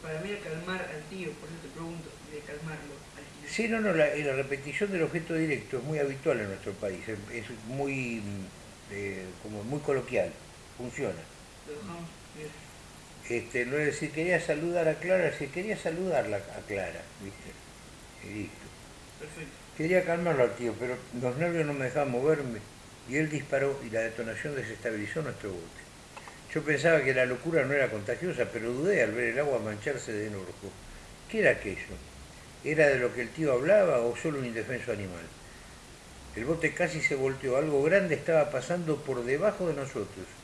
para mí calmar al tío, por eso te pregunto, de calmarlo. Sí, no, no, la, la repetición del objeto directo es muy habitual en nuestro país, es, es muy, mm, eh, como muy coloquial, funciona. Este, no es decir, quería saludar a Clara, si quería saludarla a Clara, ¿viste? Y listo. Perfecto. Quería calmarlo al tío, pero los nervios no me dejaban moverme y él disparó y la detonación desestabilizó nuestro bote. Yo pensaba que la locura no era contagiosa, pero dudé al ver el agua mancharse de enojo. ¿Qué era aquello? ¿Era de lo que el tío hablaba o solo un indefenso animal? El bote casi se volteó, algo grande estaba pasando por debajo de nosotros.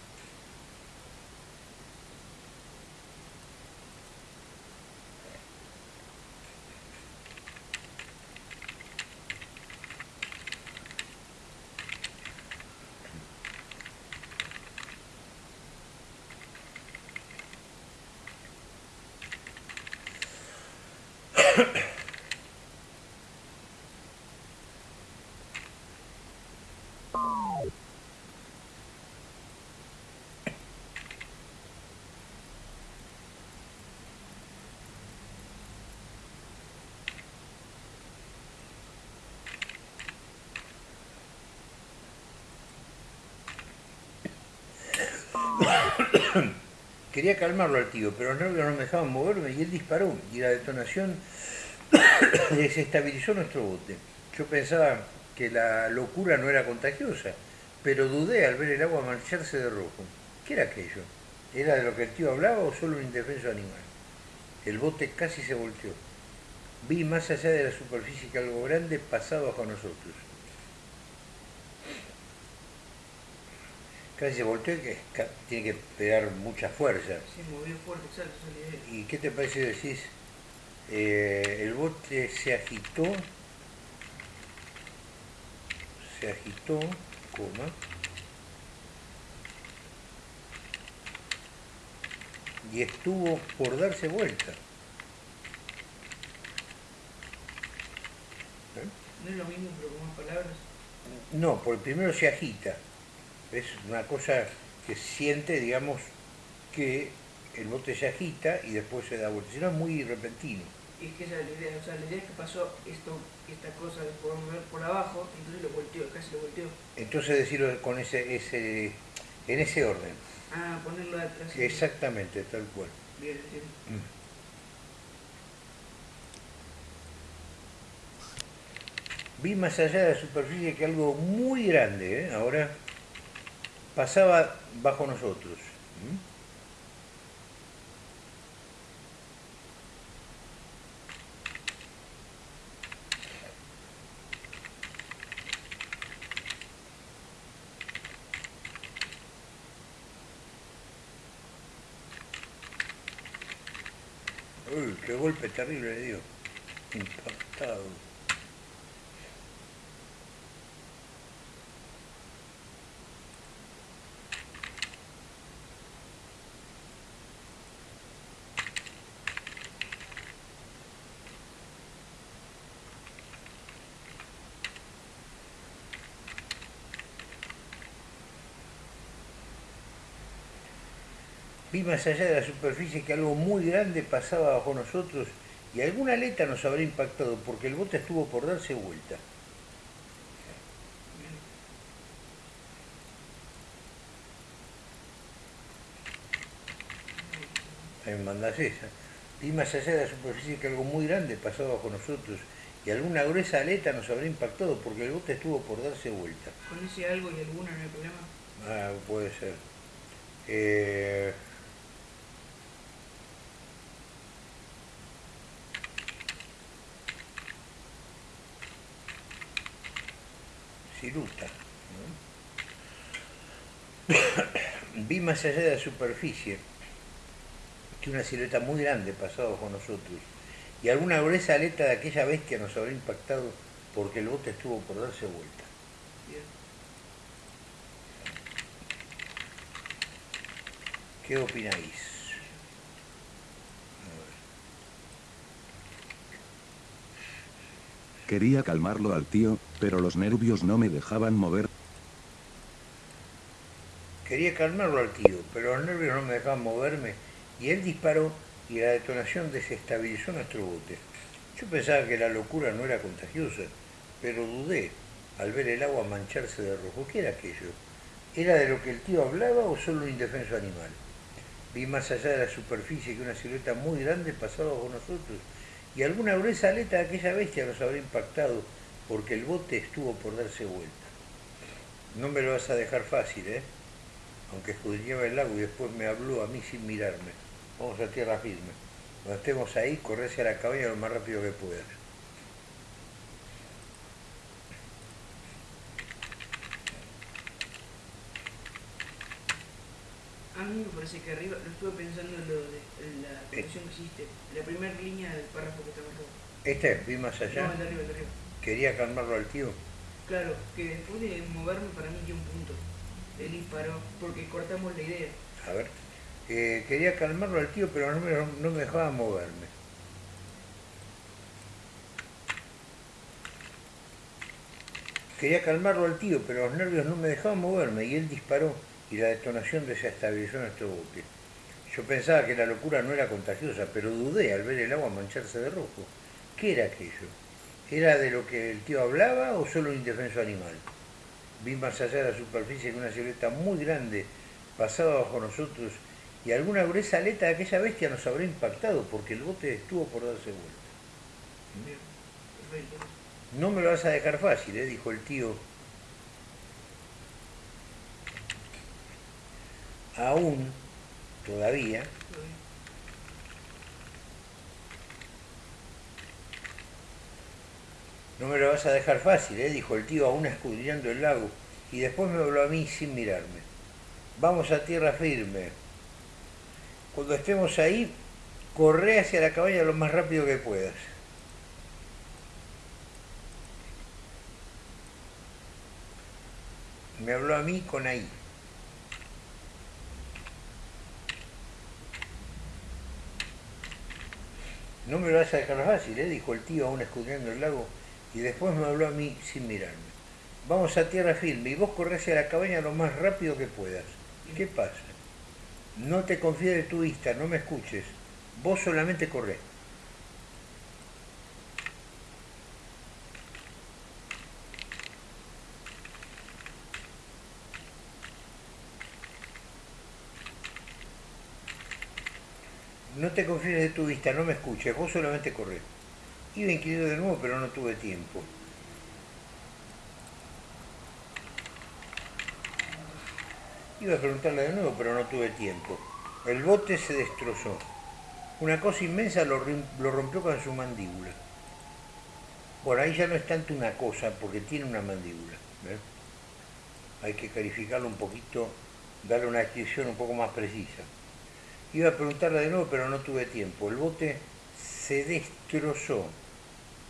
Quería calmarlo al tío, pero los nervios no me dejaban moverme y él disparó y la detonación desestabilizó nuestro bote. Yo pensaba que la locura no era contagiosa, pero dudé al ver el agua marcharse de rojo. ¿Qué era aquello? ¿Era de lo que el tío hablaba o solo un indefenso animal? El bote casi se volteó. Vi más allá de la superficie que algo grande pasaba bajo nosotros. Casi se volteó y que tiene que pegar mucha fuerza. Se movió fuerte, exacto, esa es la idea. ¿Y qué te parece decís? Eh, el bote se agitó, se agitó, coma, y estuvo por darse vuelta. ¿Eh? No es lo mismo, pero con más palabras. No, por primero se agita. Es una cosa que siente, digamos, que el bote se agita y después se da vuelta. Si no, es muy repentino. Y es que esa es la idea, o sea, la idea es que pasó esto, esta cosa de podemos ver por abajo, entonces lo volteó, casi lo volteó. Entonces decirlo con ese, ese, en ese orden. Ah, ponerlo atrás. Exactamente, tal cual. Bien, entiendo. Vi más allá de la superficie que algo muy grande, ¿eh? ahora pasaba bajo nosotros. Uy, qué golpe terrible le dio. Impactado. Vi más allá de la superficie que algo muy grande pasaba bajo nosotros y alguna aleta nos habría impactado porque el bote estuvo por darse vuelta. Ahí me mandás esa. Vi más allá de la superficie que algo muy grande pasaba bajo nosotros y alguna gruesa aleta nos habría impactado porque el bote estuvo por darse vuelta. Con ese algo y alguna no hay problema. Ah, puede ser. Eh, Vi más allá de la superficie que una silueta muy grande pasaba bajo nosotros y alguna gruesa aleta de aquella bestia nos habría impactado porque el bote estuvo por darse vuelta. Bien. ¿Qué opináis? Quería calmarlo al tío, pero los nervios no me dejaban mover. Quería calmarlo al tío, pero los nervios no me dejaban moverme y él disparó y la detonación desestabilizó nuestro bote. Yo pensaba que la locura no era contagiosa, pero dudé al ver el agua mancharse de rojo. ¿Qué era aquello? ¿Era de lo que el tío hablaba o solo un indefenso animal? Vi más allá de la superficie que una silueta muy grande pasaba bajo nosotros y alguna gruesa aleta de aquella bestia nos habrá impactado porque el bote estuvo por darse vuelta. No me lo vas a dejar fácil, ¿eh? Aunque escudriñaba el lago y después me habló a mí sin mirarme. Vamos a tierra firme. Cuando estemos ahí, corre hacia la cabaña lo más rápido que puedas. A mí me parece que arriba, lo estuve pensando en, lo de, en la conexión que hiciste, la primera línea del párrafo que estaba abajo. Este, vi más allá. No, el de arriba, el de arriba. Quería calmarlo al tío. Claro, que después de moverme para mí dio un punto. Él disparó, porque cortamos la idea. A ver. Eh, quería calmarlo al tío, pero no me, no me dejaba moverme. Quería calmarlo al tío, pero los nervios no me dejaban moverme y él disparó y la detonación desestabilizó nuestro bote. Yo pensaba que la locura no era contagiosa, pero dudé al ver el agua mancharse de rojo. ¿Qué era aquello? ¿Era de lo que el tío hablaba o solo un indefenso animal? Vi más allá de la superficie que una silueta muy grande pasaba bajo nosotros y alguna gruesa aleta de aquella bestia nos habrá impactado porque el bote estuvo por darse vuelta. No me lo vas a dejar fácil, ¿eh? dijo el tío. Aún, todavía, no me lo vas a dejar fácil, ¿eh? dijo el tío aún escudriñando el lago, y después me habló a mí sin mirarme. Vamos a tierra firme. Cuando estemos ahí, corre hacia la cabaña lo más rápido que puedas. Me habló a mí con ahí. No me lo vas a dejar fácil, ¿eh? dijo el tío aún escudriñando el lago, y después me habló a mí sin mirarme. Vamos a tierra firme y vos corres hacia la cabaña lo más rápido que puedas. ¿Qué pasa? No te confíes de tu vista, no me escuches. Vos solamente corrés. No te confíes de tu vista, no me escuches, vos solamente corrés. Iba a inquirir de nuevo, pero no tuve tiempo. Iba a preguntarle de nuevo, pero no tuve tiempo. El bote se destrozó. Una cosa inmensa lo, rompió con su mandíbula. Bueno, ahí ya no es tanto una cosa, porque tiene una mandíbula. ¿ves? Hay que calificarlo un poquito, darle una descripción un poco más precisa. Iba a preguntarle de nuevo, pero no tuve tiempo. El bote se destrozó.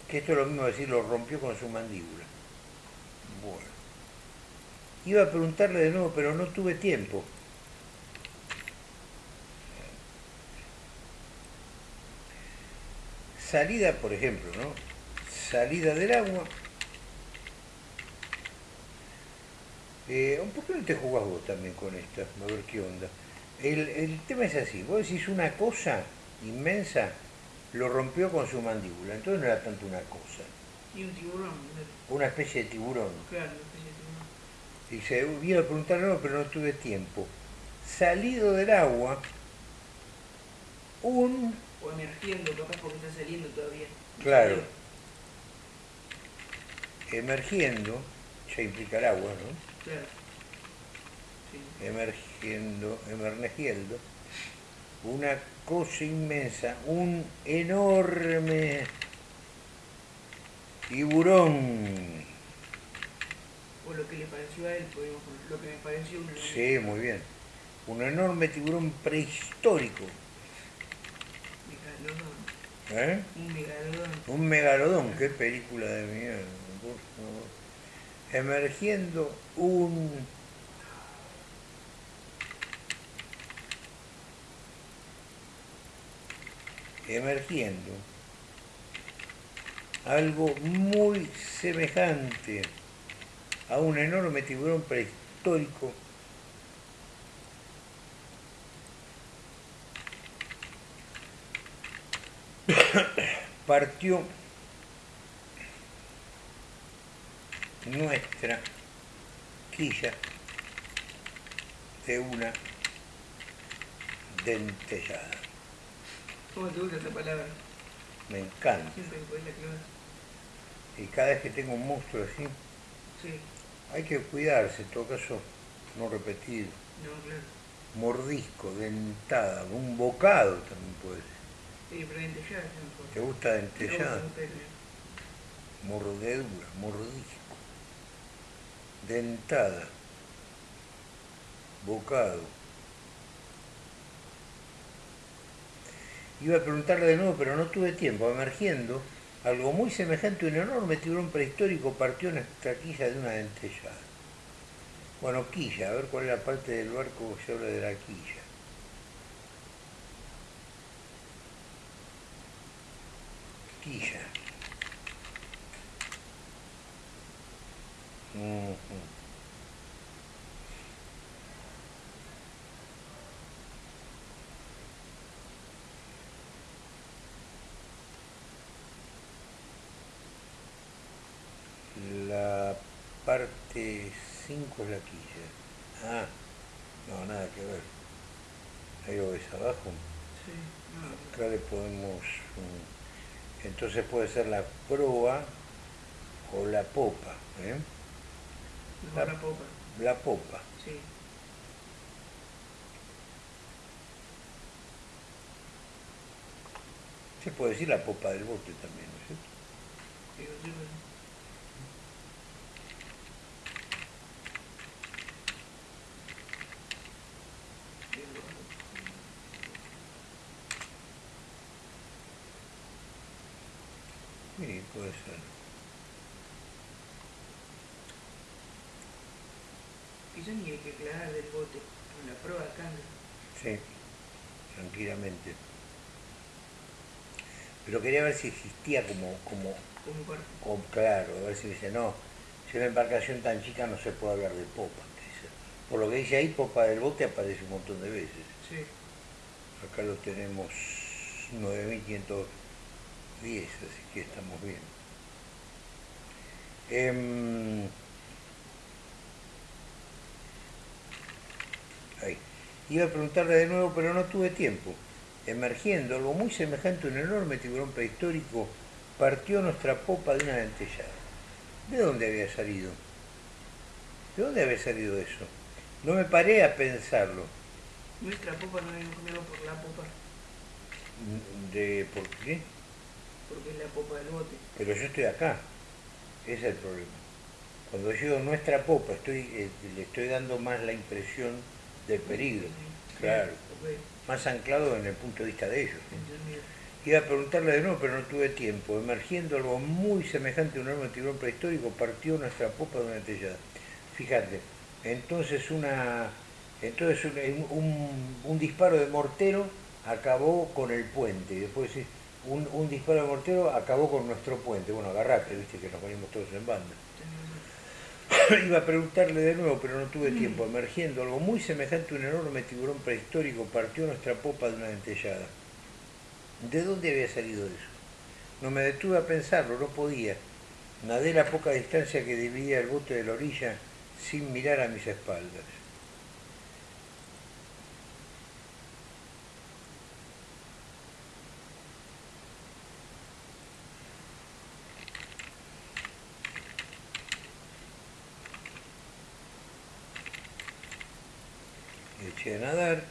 Que esto es lo mismo decir, lo rompió con su mandíbula. Bueno. Iba a preguntarle de nuevo, pero no tuve tiempo. Salida, por ejemplo, ¿no? Salida del agua. Eh, ¿Por qué no te jugás vos también con esta? A ver qué onda. El, el tema es así, vos decís una cosa inmensa, lo rompió con su mandíbula, entonces no era tanto una cosa, Y un tiburón, ¿no? una especie de tiburón. claro, una especie de tiburón. Y se iba a preguntar algo, pero no tuve tiempo. Salido del agua, un... O emergiendo, capaz porque está saliendo todavía. Claro. emergiendo, ya implica el agua, ¿no? Claro. Sí. Emergiendo, emergiendo, una cosa inmensa, un enorme tiburón. O lo que le pareció a él, podemos poner. Lo que me pareció un enorme Sí, muy bien. Un enorme tiburón prehistórico. megalodón. ¿eh? Un megalodón. Un megalodón, qué película de mierda. Emergiendo un emergiendo algo muy semejante a un enorme tiburón prehistórico partió nuestra quilla de una dentellada. ¿Cómo te gusta esa palabra? Me encanta. Siempre que podés la clavas. Y cada vez que tengo un monstruo así, Sí, hay que cuidarse, en todo caso, no repetir. no, claro. Mordisco, dentada, un bocado también puede ser. Sí, pero dentellada es mejor. ¿Te gusta dentellada? No, Mordedura, mordisco. Dentada. Bocado. Iba a preguntarle de nuevo, pero no tuve tiempo. Emergiendo, algo muy semejante a un enorme tiburón prehistórico partió nuestra quilla de una dentellada. Bueno, quilla, a ver cuál es la parte del barco que se habla de la quilla. Quilla. La parte 5 es la quilla. Ah, no, nada que ver. Ahí lo ves abajo. Sí, no, Acá le podemos... Entonces puede ser la proa o la popa. ¿eh? la popa. La popa. Sí. Se puede decir la popa del bote también, ¿no es cierto? Digo, sí, bueno. Digo, Sí, puede ser. Quizás ni hay que aclarar del bote, con la prueba alcanza. Tranquilamente. Pero quería ver si existía como, como, claro, a ver si dice, no, si una embarcación tan chica no se puede hablar de popa. dice. Por lo que dice ahí, popa del bote aparece un montón de veces. Sí. Acá lo tenemos 9510, así que estamos bien. Em, ahí. Iba a preguntarle de nuevo, pero no tuve tiempo. Emergiendo, algo muy semejante a un enorme tiburón prehistórico partió nuestra popa de una dentellada. ¿De dónde había salido? ¿De dónde había salido eso? No me paré a pensarlo. Nuestra popa no es cambiado por la popa, De, ¿Por qué? porque es la popa del bote. Pero yo estoy acá. Ese es el problema. Cuando digo nuestra popa, estoy, eh, le estoy dando más la impresión del peligro. Claro. Más anclado en el punto de vista de ellos. Iba a preguntarle de nuevo, pero no tuve tiempo. Emergiendo algo muy semejante a un enorme tiburón prehistórico, partió nuestra popa de una dentellada. Fíjate, entonces una entonces un, un- un disparo de mortero acabó con el puente. Y después un, un disparo de mortero acabó con nuestro puente. Bueno, agarrate, viste que nos ponemos todos en banda. Iba a preguntarle de nuevo, pero no tuve tiempo. Emergiendo algo muy semejante a un enorme tiburón prehistórico, partió nuestra popa de una dentellada. ¿De dónde había salido eso? No me detuve a pensarlo, no podía. Nadé la poca distancia que dividía el bote de la orilla sin mirar a mis espaldas. Eché a nadar.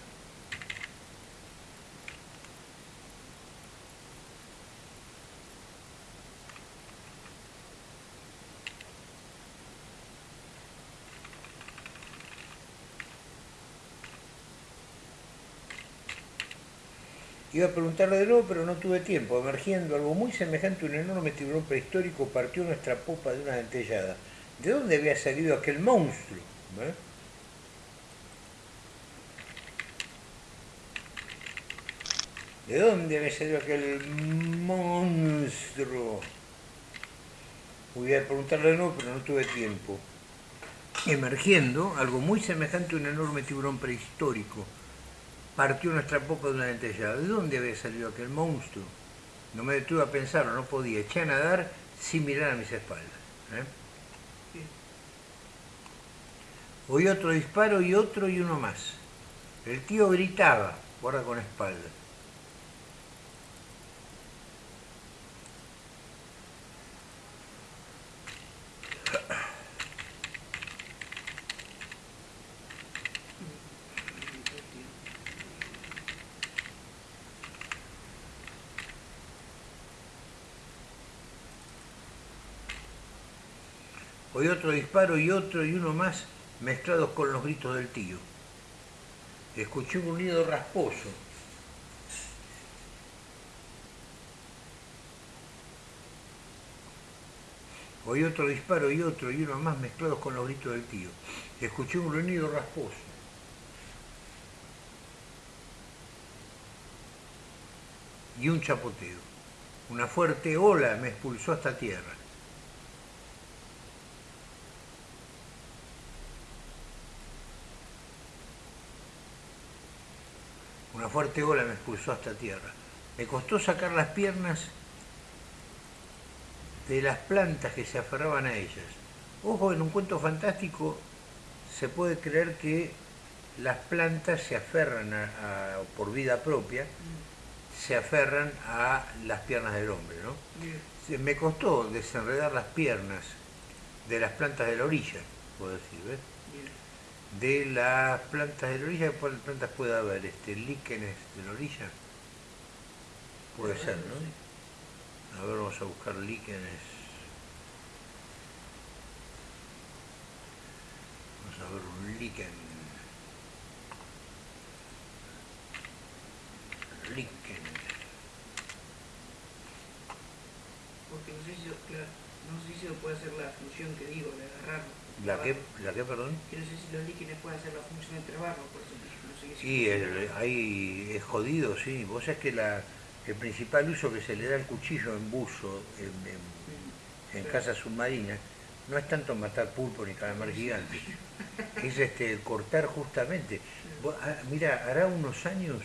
Iba a preguntarle de nuevo, pero no tuve tiempo. Emergiendo algo muy semejante a un enorme tiburón prehistórico, partió nuestra popa de una dentellada. ¿De dónde había salido aquel monstruo? ¿Eh? ¿De dónde había salido aquel monstruo? Voy a preguntarle de nuevo, pero no tuve tiempo. Emergiendo, algo muy semejante a un enorme tiburón prehistórico, partió nuestra popa de una dentellada. ¿De dónde había salido aquel monstruo? No me detuve a pensarlo, no podía. Eché a nadar sin mirar a mis espaldas. ¿eh? Oí otro disparo y otro y uno más. El tío gritaba, guarda con espalda. Oí otro disparo y otro y uno más mezclados con los gritos del tío. Escuché un ruido rasposo. Oí otro disparo y otro y uno más mezclados con los gritos del tío. Escuché un ruido rasposo. Y un chapoteo. Una fuerte ola me expulsó hasta tierra. Fuerte ola me expulsó hasta tierra. Me costó sacar las piernas de las plantas que se aferraban a ellas. Ojo, en un cuento fantástico se puede creer que las plantas se aferran a, a- por vida propia, se aferran a las piernas del hombre, ¿no? Me costó desenredar las piernas de las plantas de la orilla, puedo decir, ¿ves? De las plantas de la orilla, ¿cuáles plantas puede haber? Este, líquenes de la orilla. Puede ser, ¿no? A ver, vamos a buscar líquenes. Vamos a ver un líquen. Líquen. Porque no sé si, claro, no sé si lo puede hacer la función que digo, de agarrarlo. ¿La qué. ¿La qué, perdón? Y no sé si los líquidos pueden hacer la función de trabarlo, por eso no sé Sí, el- ahí es jodido, sí. Vos sabés que la, el principal uso que se le da al cuchillo en buzo, en, en- Mm, en claro. casa submarina, no es tanto matar pulpo ni calamar gigante, es este, cortar justamente. Vos, ah, Mira, hará unos años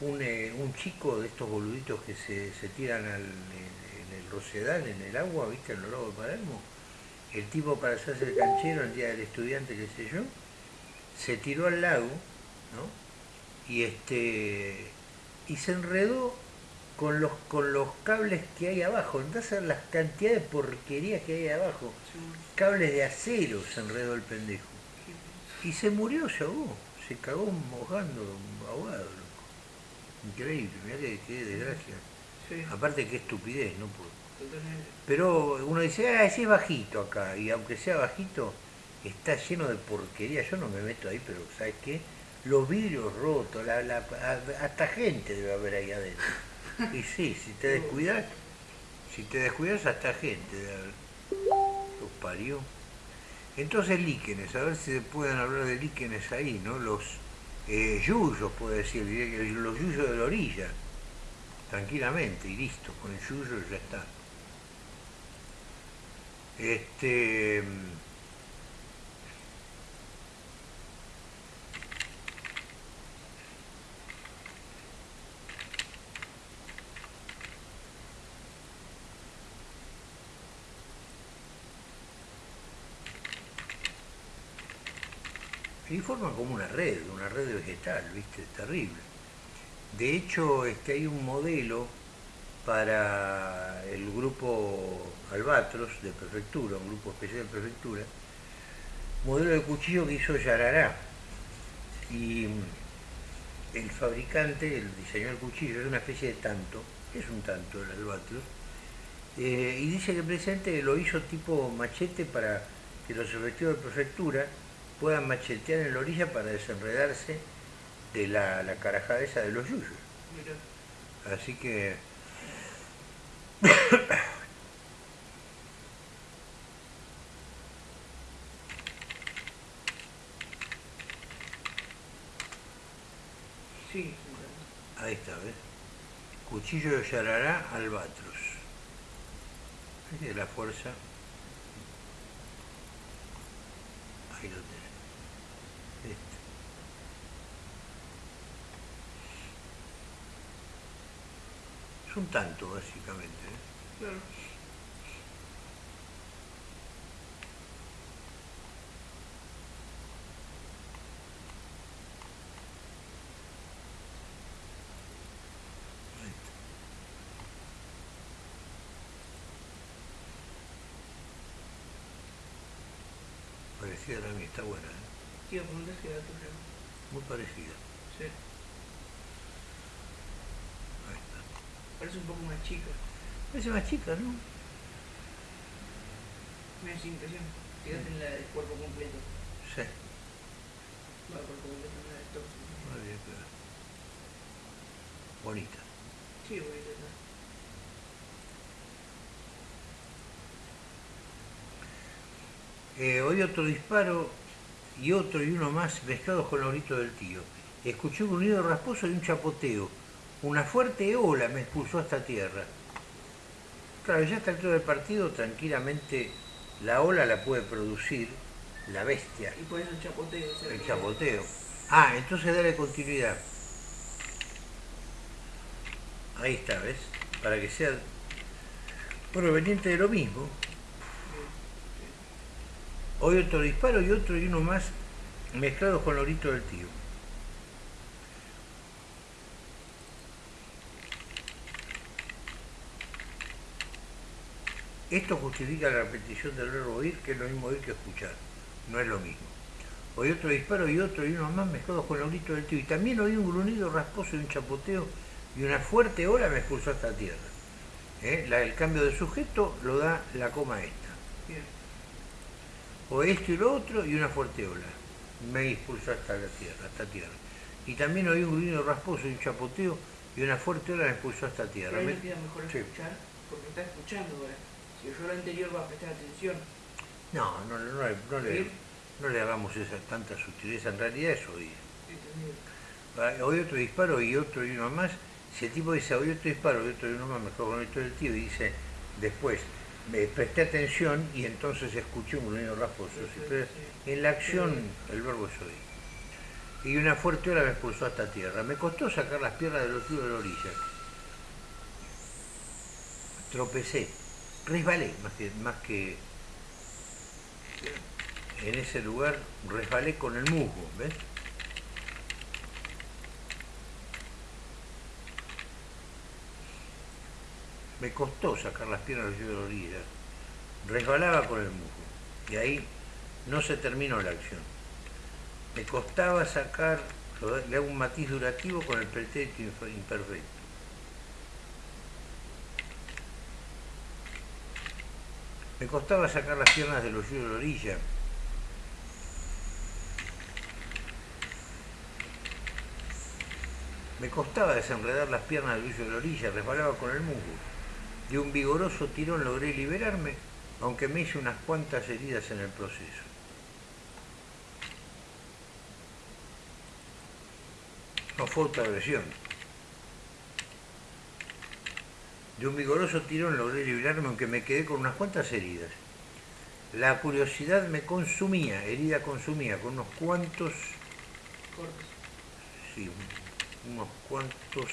un, eh, un chico de estos boluditos que se, se tiran al, en, en el rosedal, en el agua, ¿viste? En los lagos de Palermo. El tipo para hacerse el canchero el día del estudiante, qué sé yo, se tiró al lago, ¿no? Y este y se enredó con los con los cables que hay abajo. Entonces las cantidades de porquería que hay abajo. Sí, Cables de acero se enredó el pendejo. Y se murió, se ahogó. Se cagó mojando, ahogado, loco. Increíble, mirá que, qué desgracia. Sí, Aparte qué estupidez, ¿no? Pero uno dice, ah, ese es bajito acá, y aunque sea bajito, está lleno de porquería. Yo no me meto ahí, pero ¿sabes qué? Los vidrios rotos, hasta gente debe haber ahí adentro. Y sí, si te descuidas, si te descuidas hasta gente debe haber. Los parió. Entonces líquenes, a ver si se pueden hablar de líquenes ahí, ¿no? Los eh, yuyos, puede decir, los yuyos de la orilla, tranquilamente, y listo, con el yuyo ya está. Este. Y forman como una red, una red vegetal, ¿viste? Terrible. De hecho, este, hay un modelo para el grupo Albatros de prefectura, un grupo especial de prefectura, modelo de cuchillo que hizo Yarará. Y el fabricante, el diseñador del cuchillo, es una especie de tanto, es un tanto el Albatros, eh, y dice que presente lo hizo tipo machete para que los efectivos de prefectura puedan machetear en la orilla para desenredarse de la, la carajada esa de los yuyos. Así que sí, ahí está, ¿ves? Cuchillo de Yarará Albatros. Esa es la fuerza. Ahí lo tenés. Este. Es un tanto, básicamente. ¿eh? Claro. Parecida a la mía, está buena, ¿eh? Muy parecida. Sí. Ahí está. Parece un poco más chica. Parece más chica, ¿no? Me da esa impresión. Fíjate en la del cuerpo completo. Sí. Va, el cuerpo completo no la de torso. Muy bien, pero- Bonita. Sí, bonita está. Eh, oí otro disparo y otro y uno más mezclados con los gritos del tío. Escuché un ruido rasposo y un chapoteo. Una fuerte ola me expulsó hasta tierra. Claro, ya a esta altura del partido tranquilamente la ola la puede producir la bestia, Y por eso el chapoteo. el chapoteo. Ah, entonces dale continuidad. Ahí está, ¿ves? Para que sea proveniente de lo mismo. Hoy otro disparo y otro y uno más mezclados con los gritos del tío. Esto justifica la repetición del verbo oír, que es lo mismo oír que escuchar. No es lo mismo. Oí otro disparo y otro y uno más mezclados con los gritos del tío. Y también oí un gruñido rasposo y un chapoteo y una fuerte ola me expulsó hasta tierra. ¿Eh? La- el cambio de sujeto lo da la coma esta Bien. o esto y lo otro y una fuerte ola. Me expulsó hasta la tierra, hasta tierra. Y también oí un gruñido rasposo y un chapoteo y una fuerte ola me expulsó hasta Pero tierra. ahí Me- queda mejor Sí. escuchar porque está escuchando ahora. Si oyó lo anterior va a prestar atención. No, no, no, no le- no le, hagamos esa tanta sutileza, en realidad es oír. Ah, Oí otro disparo y otro y uno más. Si el tipo dice oí otro disparo y otro y uno más, mejor con esto del tío, y dice después, me presté atención y entonces escuché un gruñido rasposo. Pero en la acción el verbo es oír. Y una fuerte ola me expulsó hasta tierra. Me costó sacar las piernas de los ríos de la orilla. Tropecé, resbalé más que, más que en ese lugar, resbalé con el musgo, ¿ves? Me costó sacar las piernas de la orilla. Resbalaba con el musgo. Y ahí no se terminó la acción. Me costaba sacar, le hago un matiz durativo con el pretérito imperfecto. Me costaba sacar las piernas de los ríos de la orilla. Me costaba desenredar las piernas del río de la orilla, resbalaba con el musgo. De un vigoroso tirón logré liberarme, aunque me hice unas cuantas heridas en el proceso. No fue autoagresión. De un vigoroso tirón logré liberarme, aunque me quedé con unas cuantas heridas. La curiosidad me consumía, herida consumía, con unos cuantos, Cortes. sí, unos cuantos,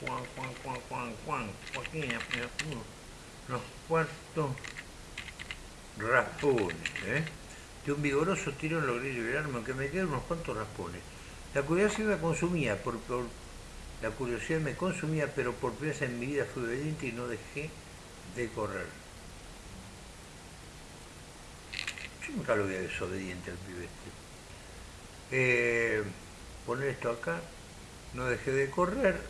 Juan, Juan, Juan, Juan, Juan, Joaquín, unos cuantos raspones, ¿eh? De un vigoroso tirón logré liberarme, aunque me quedé unos cuantos raspones. La curiosidad me consumía, por, por- la curiosidad me consumía, pero por primera vez en mi vida fui obediente y no dejé de correr. Yo nunca lo vi a desobediente al pibe este. Eh, poner esto acá, no dejé de correr.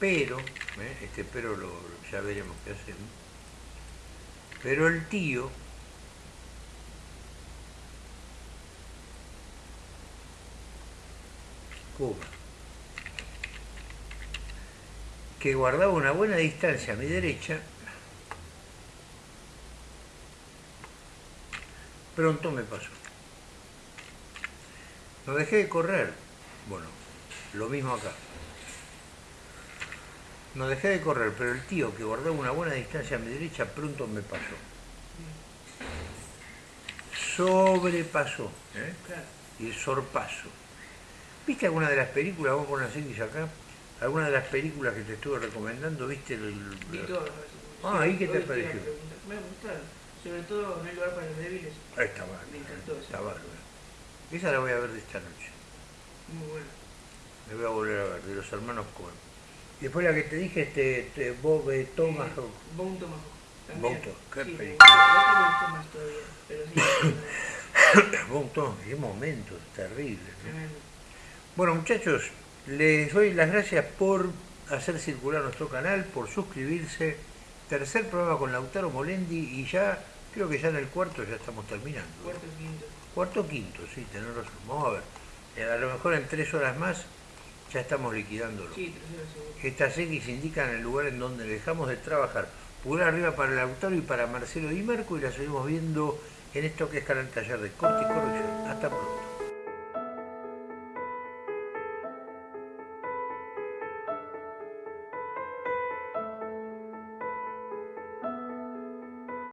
Pero, ¿eh? este pero lo, ya veremos qué hacemos. Pero el tío Cuba, que guardaba una buena distancia a mi derecha, pronto me pasó. No dejé de correr. Bueno, lo mismo acá. No dejé de correr, pero el tío que guardaba una buena distancia a mi derecha pronto me pasó. Sobrepasó. ¿eh? Y el sorpaso. ¿Viste alguna de las películas, vamos a poner así acá? ¿Alguna de las películas que te estuve recomendando? ¿Viste el, Vi todas. Ah, Sí, ¿y qué te pareció? Me gustaron. Sobre todo No hay lugar para los débiles. Ah, Está bárbaro. Me encantó esa. Está bárbaro. Esa la voy a ver de esta noche. Muy buena. Me voy a volver a ver, de los hermanos Cohen. Y después la que te dije, este, este Bob eh, Thomas. Eh, Tomahawk. También. Bone Tomahawk, qué sí, película. Gustó más todavía. Pero sí, Bob Thomas, qué momentos terribles. ¿no? Bueno, muchachos, les doy las gracias por hacer circular nuestro canal, por suscribirse. Tercer programa con Lautaro Molendi y ya, creo que ya en el cuarto ya estamos terminando. Cuarto, quinto. Cuarto o quinto, sí, tenés razón. Vamos a ver. Eh, A lo mejor en tres horas más ya estamos liquidándolo. Sí, tercero, segundo. Estas X indican el lugar en donde dejamos de trabajar. Pulgar arriba para Lautaro y para Marcelo Di Marco y la seguimos viendo en esto que es Canal Taller de Corte y Corrección. Hasta pronto.